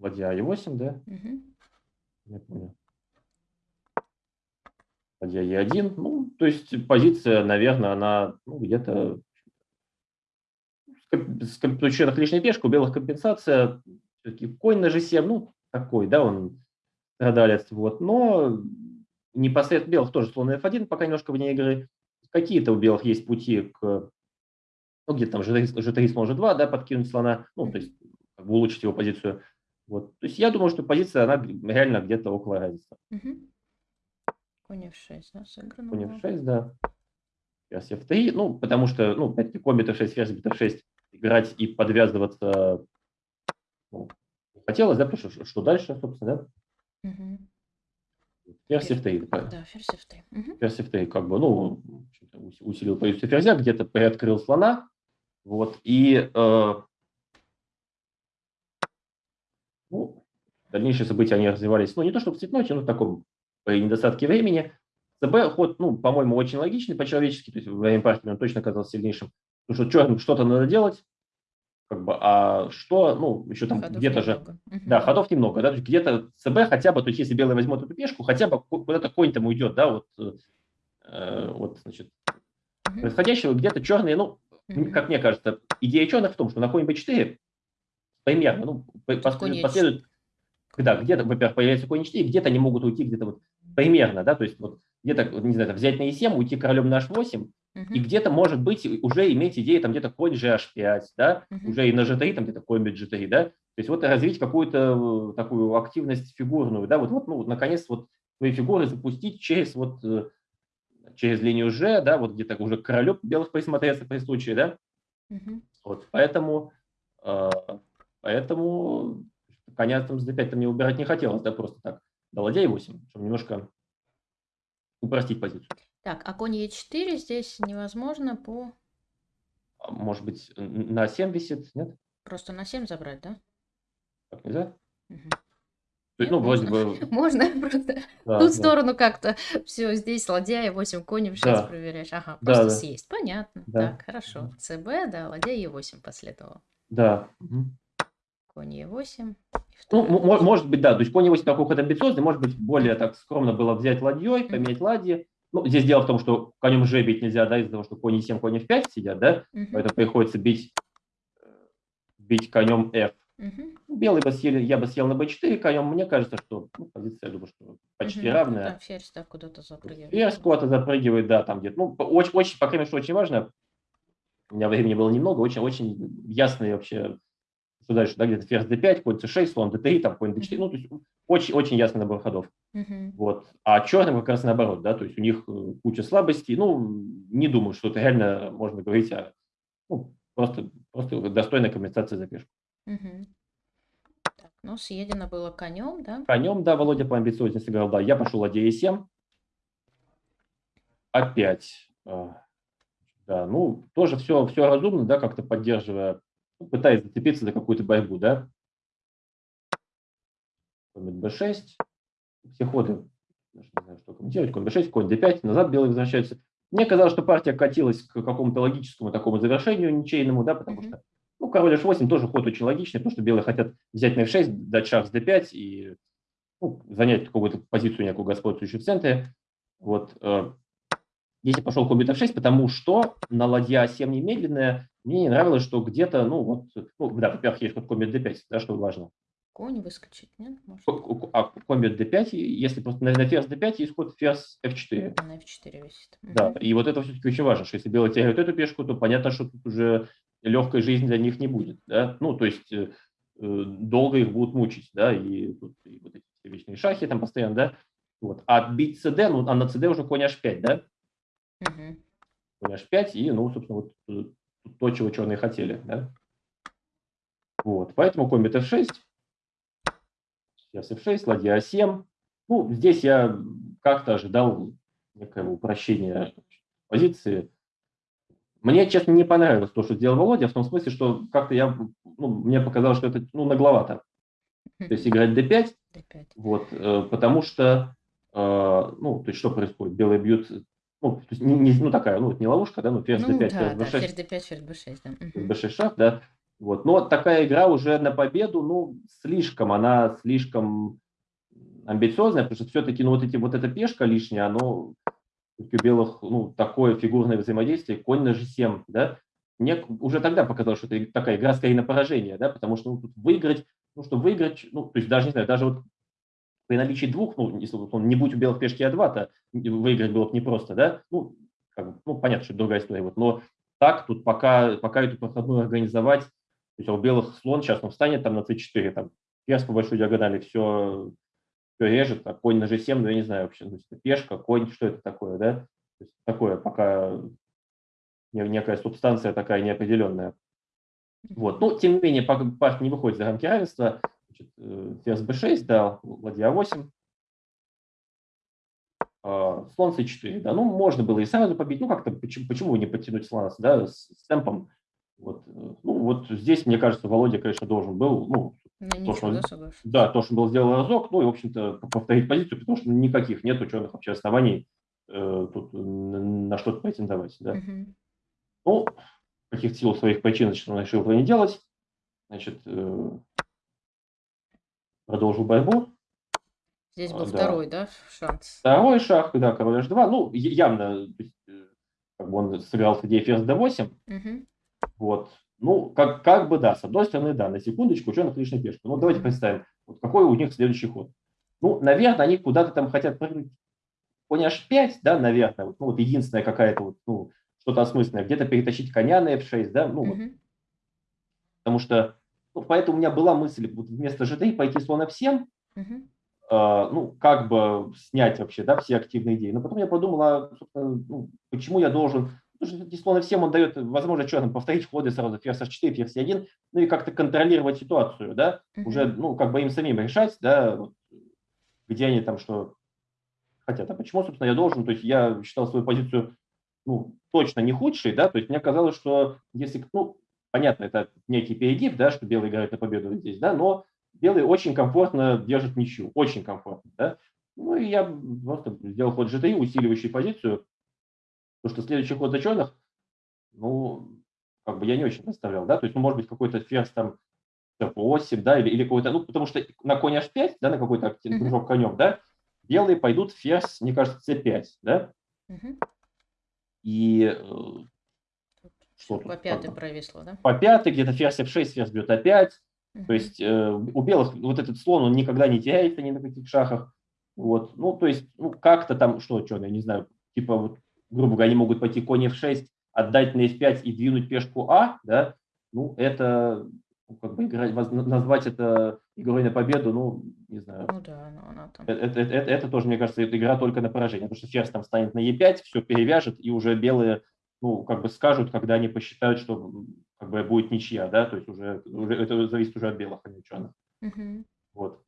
ладья e8, да? Угу. Я понял. Ладья e1. Ну, то есть позиция, наверное, она ну, где-то с учетом лишней пешки, у белых компенсация, все-таки конь на g7, ну, такой, да, он страдалец, вот, но непосредственно белых тоже слон f1, пока немножко вне игры. Какие-то у белых есть пути к, ну, где-то там g3, слон g2, да, подкинуть слона, ну, то есть как бы улучшить его позицию. Вот. То есть я думаю, что позиция, она реально где-то около разницы. Угу. Конь f6, да, сыграно. Конь f6, да. Ферзь f3, ну, потому что, ну, опять-таки, конь f6, ферзь f6 играть и подвязываться ну, хотелось, да, потому что что дальше, собственно, да? Угу. Ферзь f3. Да, ферзь f3. Угу. Ферзь f3, как бы, ну, усилил позицию ферзя, где-то приоткрыл слона, вот, и э, ну, дальнейшие события, они развивались, ну, не то чтобы в цветноте, но в таком, при недостатке времени. ЦБ ход, ну, по-моему, очень логичный по-человечески, то есть во время партии он точно оказался сильнейшим, потому что черным что-то надо делать, как бы, а что, ну, еще там где-то же, угу. да, ходов немного, да, где-то ЦБ хотя бы, то есть если белый возьмет эту пешку, хотя бы куда-то конь там уйдет, да, вот, э, вот, значит, угу. происходящего, где-то черные, ну, угу. как мне кажется, идея черных в том, что на коне b4 примерно, ну, последует, да, где-то, во-первых, появляется конь 4, где-то они могут уйти где-то вот примерно, да, то есть вот где-то, не знаю, взять на e7, уйти королем на h8, угу. и где-то, может быть, уже иметь идею, там где-то конь gh5, да, угу. уже и на g3, там где-то конь g3, да, то есть вот развить какую-то э, такую активность фигурную, да, вот, вот ну, наконец, вот свои фигуры запустить через вот э, через линию G, да, вот где-то уже королю белых присмотреться при случае, да, угу. вот, поэтому, э, поэтому коня там с d5 мне убирать не хотелось, да, просто так, до ладья 8, чтобы немножко упростить позицию. Так, а конь e4 здесь невозможно по... А, может быть, на 7 висит, нет? Просто на 7 забрать, да? Так нельзя? Угу. Нет, ну, можно. вроде бы... Можно, просто да, ту да. сторону как-то все здесь ладья и 8 коней сейчас да. проверяешь. Ага, просто да, съесть. Понятно. Да. Так, хорошо. ЦБ, да, ладья и 8 последовало. Да. Конь Е8. Ну, может быть, да. То есть конь Е8 такой ход амбициозный, может быть, более так скромно было взять ладьей, поменять ладьи. Ну, здесь дело в том, что конем Ж бить нельзя, да, из-за того, что конь Е7, конь F5 сидят, да, угу. поэтому приходится бить, бить конем F. Угу. Белый бы съели, я бы съел на b4 конем. Мне кажется, что ну, позиция, я думаю, что почти угу. равная. Ну, да, ферзь да, куда-то запрыгивает. Ферзь куда-то запрыгивает, да, там где-то. Ну, очень, очень, по крайней мере, что очень важно, у меня времени было немного, очень-очень ясные вообще что дальше, да, где-то ферзь d5, конь c6, слон d3, там конь d4, ну, то есть очень-очень ясный набор ходов. Uh-huh. Вот. А черным как раз наоборот, да, то есть у них э, куча слабостей, ну, не думаю, что это реально можно говорить о, ну, просто, просто достойной компенсации за пешку. Uh-huh. Так, ну, съедено было конем, да? Конем, да, Володя по амбициозности сыграл, да, я пошел ладья e7. Опять, а, да, ну, тоже все, все разумно, да, как-то поддерживая пытается зацепиться за какую-то борьбу, да. Конь b6, все ходы, не знаю, что комментировать, конь b6, конь d5, назад белые возвращаются. Мне казалось, что партия катилась к какому-то логическому такому завершению ничейному, да, потому что, ну, король h8 тоже ход очень логичный, потому что белые хотят взять на f6, дать шаг с d5 и ну, занять какую-то позицию некую господствующую в центре. Вот. Здесь я пошел конь f6, потому что на ладья 7 немедленная, мне не нравилось, что где-то, ну, вот, ну, да, во-первых, есть вот комбит d5, да, что важно. Конь выскочить, нет? Может? А комбит d5, если просто на, на ферзь d5 есть ход ферзь f4. На f4 висит. Да, и вот это все-таки очень важно, что если белые теряют эту пешку, то понятно, что тут уже легкой жизни для них не будет, да, ну, то есть э, э долго их будут мучить, да, и, тут, и вот эти вечные шахи там постоянно, да, вот, а бить cd, ну, а на cd уже конь h5, да, угу. конь h5, и, ну, собственно, вот э, то, чего черные хотели. Да? Вот, поэтому комбит f6, сейчас f6, ладья a7. Ну, здесь я как-то ожидал некого упрощения позиции. Мне, честно, не понравилось то, что сделал Володя, в том смысле, что как-то я, ну, мне показалось, что это ну, нагловато. То есть играть d5, d5. Вот, э, потому что, э, ну, то есть что происходит? Белые бьют ну, то есть не, не, ну такая, ну, не ловушка, да, ну, ферзь ну, d5, да, ферзь b6. Да, ферзь d5, ферзь b6, да. b6 шаг, да. Вот. Но такая игра уже на победу, ну, слишком, она слишком амбициозная, потому что все-таки, ну, вот, эти, вот эта пешка лишняя, оно у белых, ну, такое фигурное взаимодействие, конь на g7, да, мне уже тогда показалось, что это такая игра скорее на поражение, да, потому что ну, тут выиграть, ну, чтобы выиграть, ну, то есть даже, не знаю, даже вот при наличии двух, ну, если он не будь у белых пешки А2, то выиграть было бы непросто, да, ну, как бы, ну, понятно, что это другая история, вот, но так тут пока, пока эту проходную организовать, то есть а у белых слон сейчас он встанет там на c4, там, ферзь по большой диагонали все, все режет, а конь на g7, ну, я не знаю вообще, ну, пешка, конь, что это такое, да, то есть такое пока некая субстанция такая неопределенная. Вот. Ну, тем не менее, партия не выходит за рамки равенства. Значит, э, ферзь b6 дал, ладья 8 а, слон c4, да, ну, можно было и сразу побить, ну, как-то, почему, почему не подтянуть слона, да, с, с темпом, вот, э, ну, вот здесь, мне кажется, Володя, конечно, должен был, ну, ну то, что он, да, то, что он был сделал разок, ну, и, в общем-то, повторить позицию, потому что никаких нет ученых вообще оснований э, тут на что-то претендовать, да. Угу. Ну, каких сил своих причин, значит, он решил этого не делать, значит, э, продолжил борьбу. Здесь был а, да. второй, да, шанс? Второй шаг, да, король h2. Ну, явно, э, как бы он сыграл с идеей ферзь d8. Мгм. Вот. Ну, как, как бы да, с одной стороны, да, на секундочку, ученых лишняя пешка. Ну, давайте представим, вот какой у них следующий ход. Ну, наверное, они куда-то там хотят прыгнуть конь h5, да, наверное, вот, ну, вот единственная какая-то вот, ну, что-то осмысленное, где-то перетащить коня на f6, да, ну, вот, Мгм. потому что, поэтому у меня была мысль вот вместо g3 пойти слон f7, Мгм. а, ну, как бы снять вообще, да, все активные идеи. Но потом я подумала, ну, почему я должен, потому что слон f7, он дает возможность что там, повторить ходы сразу, ферзь h4, ферзь c1, ну, и как-то контролировать ситуацию, да, уже, Мгм. ну, как бы им самим решать, да, вот, где они там что хотят. А почему, собственно, я должен? То есть я считал свою позицию ну, точно не худшей, да, то есть мне казалось, что если, ну, понятно, это некий перегиб, да, что белый играет на победу здесь, да, но белый очень комфортно держит ничью, очень комфортно, да. Ну, и я просто сделал ход g3, усиливающий позицию, потому что следующий ход за черных, ну, как бы я не очень представлял, да, то есть, ну, может быть, какой-то ферзь там f8, да, или, или какой-то, ну, потому что на конь h5, да, на какой-то Мгм. кружок конем, да, белые пойдут ферзь, мне кажется, c5, да, и э, что по тут? пятой провисло, да? по пятой, где-то ферзь f6, ферзь бьет опять, то Мгм. есть э, у белых вот этот слон, он никогда не теряется ни на каких шахах, вот, ну, то есть, ну, как-то там, что, что, я не знаю, типа, вот, грубо говоря, они могут пойти конь f6, отдать на f5 и двинуть пешку а, да, ну, это, ну, как бы, играть, назвать это игрой на победу, ну, не знаю, Ну да, но она там. Э- Это, это, это- это тоже, мне кажется, игра только на поражение, потому что ферзь там станет на e5, все перевяжет, и уже белые, ну, как бы скажут, когда они посчитают, что как бы будет ничья, да, то есть уже, уже это зависит уже от белых, а не ученых. Мгм. Вот.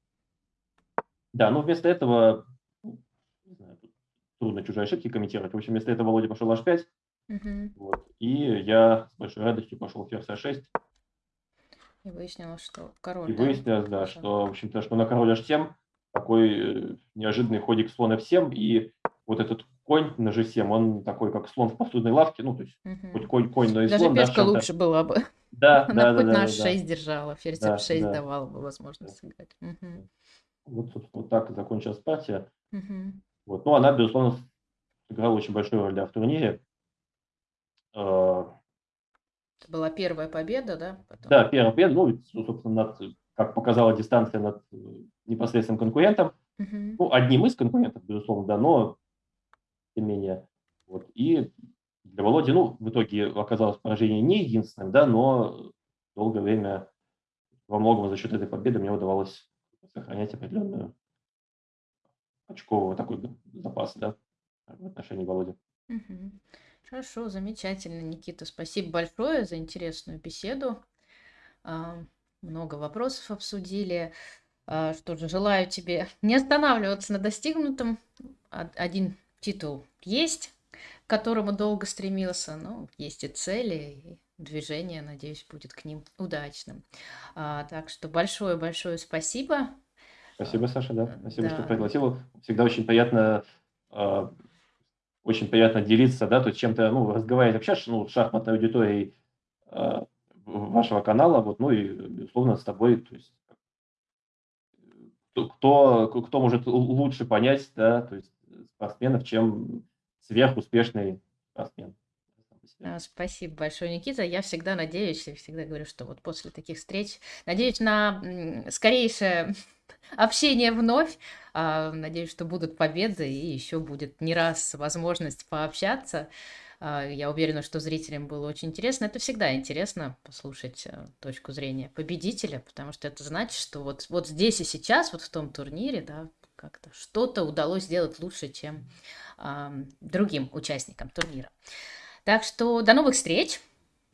Да, но вместо этого, ну, не знаю, тут трудно чужие ошибки комментировать. В общем, вместо этого Володя пошел h5, Мгм. вот, и я с большой радостью пошел ферзь h6, И выяснилось, что и король, да? выяснилось, да, что, в общем-то, что на король h7 такой э, неожиданный ходик слон f7, и вот этот конь на g7, он такой, как слон в посудной лавке, ну, то есть хоть Мгм. конь, конь, но и Даже слон, да, с пешка чем-то. лучше была бы. Да, Она да, да, хоть да, на да, да. h6 держала, ферзь Да, f6 да. давала бы возможность сыграть. Вот, собственно, вот так и закончилась партия. Вот. Ну, она, безусловно, сыграла очень большую роль да, в турнире. Э, Это была первая победа, да? Потом. Да, первая победа, ну, ну, собственно, над, как показала дистанция над э, непосредственным конкурентом. Мгм. Ну, одним из конкурентов, безусловно, да, но тем не менее. Вот. И для Володи, ну, в итоге оказалось поражение не единственным, да, но долгое время во многом за счет этой победы мне удавалось сохранять определенную очковый такой запас, да, в отношении Володи. Мгм. Хорошо, замечательно, Никита. Спасибо большое за интересную беседу. А, Много вопросов обсудили. А, Что же, желаю тебе не останавливаться на достигнутом. Од- Один титул есть, к которому долго стремился, но есть и цели, и движение, надеюсь, будет к ним удачным. А, Так что большое-большое спасибо. Спасибо, Саша, да. Э, Спасибо, что да. пригласил. Всегда очень приятно, э, очень приятно делиться, да, то есть чем-то, ну, разговаривать вообще, ш- ну, с шахматной аудиторией э, вашего канала, вот, ну и, безусловно, с тобой, то есть кто, кто, кто может лучше понять, да, то есть спортсменов, чем сверхуспешный спортсмен. А, Спасибо большое, Никита. Я всегда надеюсь, и всегда говорю, что вот после таких встреч, надеюсь на скорейшее общение вновь. А, Надеюсь, что будут победы и еще будет не раз возможность пообщаться. А, Я уверена, что зрителям было очень интересно. Это всегда интересно послушать э, точку зрения победителя, потому что это значит, что вот, вот здесь и сейчас, вот в том турнире, да, как-то что-то удалось сделать лучше, чем ам, другим участникам турнира. Так что до новых встреч.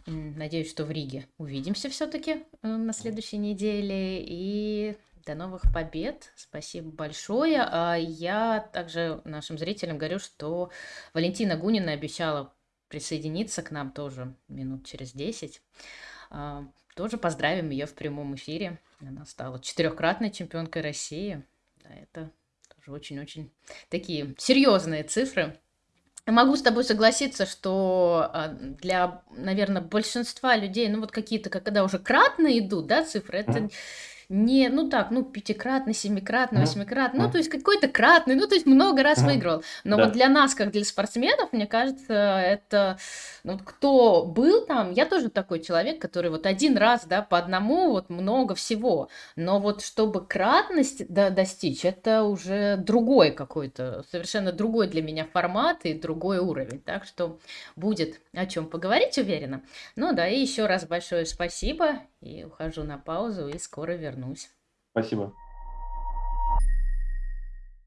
Надеюсь, что в Риге увидимся все-таки на следующей неделе. И до новых побед. Спасибо большое. А Я также нашим зрителям говорю, что Валентина Гунина обещала присоединиться к нам тоже минут через 10. А, Тоже поздравим ее в прямом эфире. Она стала четырехкратной чемпионкой России. Это очень-очень такие серьезные цифры. Могу с тобой согласиться, что а, для, наверное, большинства людей, ну вот какие-то, когда уже кратно идут, да, цифры, это. Не, ну так, ну пятикратный, семикратный, восьмикратный, ну то есть какой-то кратный, ну то есть много раз выиграл. Но Да. вот для нас, как для спортсменов, мне кажется, это, ну кто был там, я тоже такой человек, который вот один раз, да, по одному, вот много всего. Но вот чтобы кратность до- достичь, это уже другой какой-то, совершенно другой для меня формат и другой уровень. Так что будет о чем поговорить, уверена. Ну да, и еще раз большое спасибо. И ухожу на паузу, и скоро вернусь. Спасибо.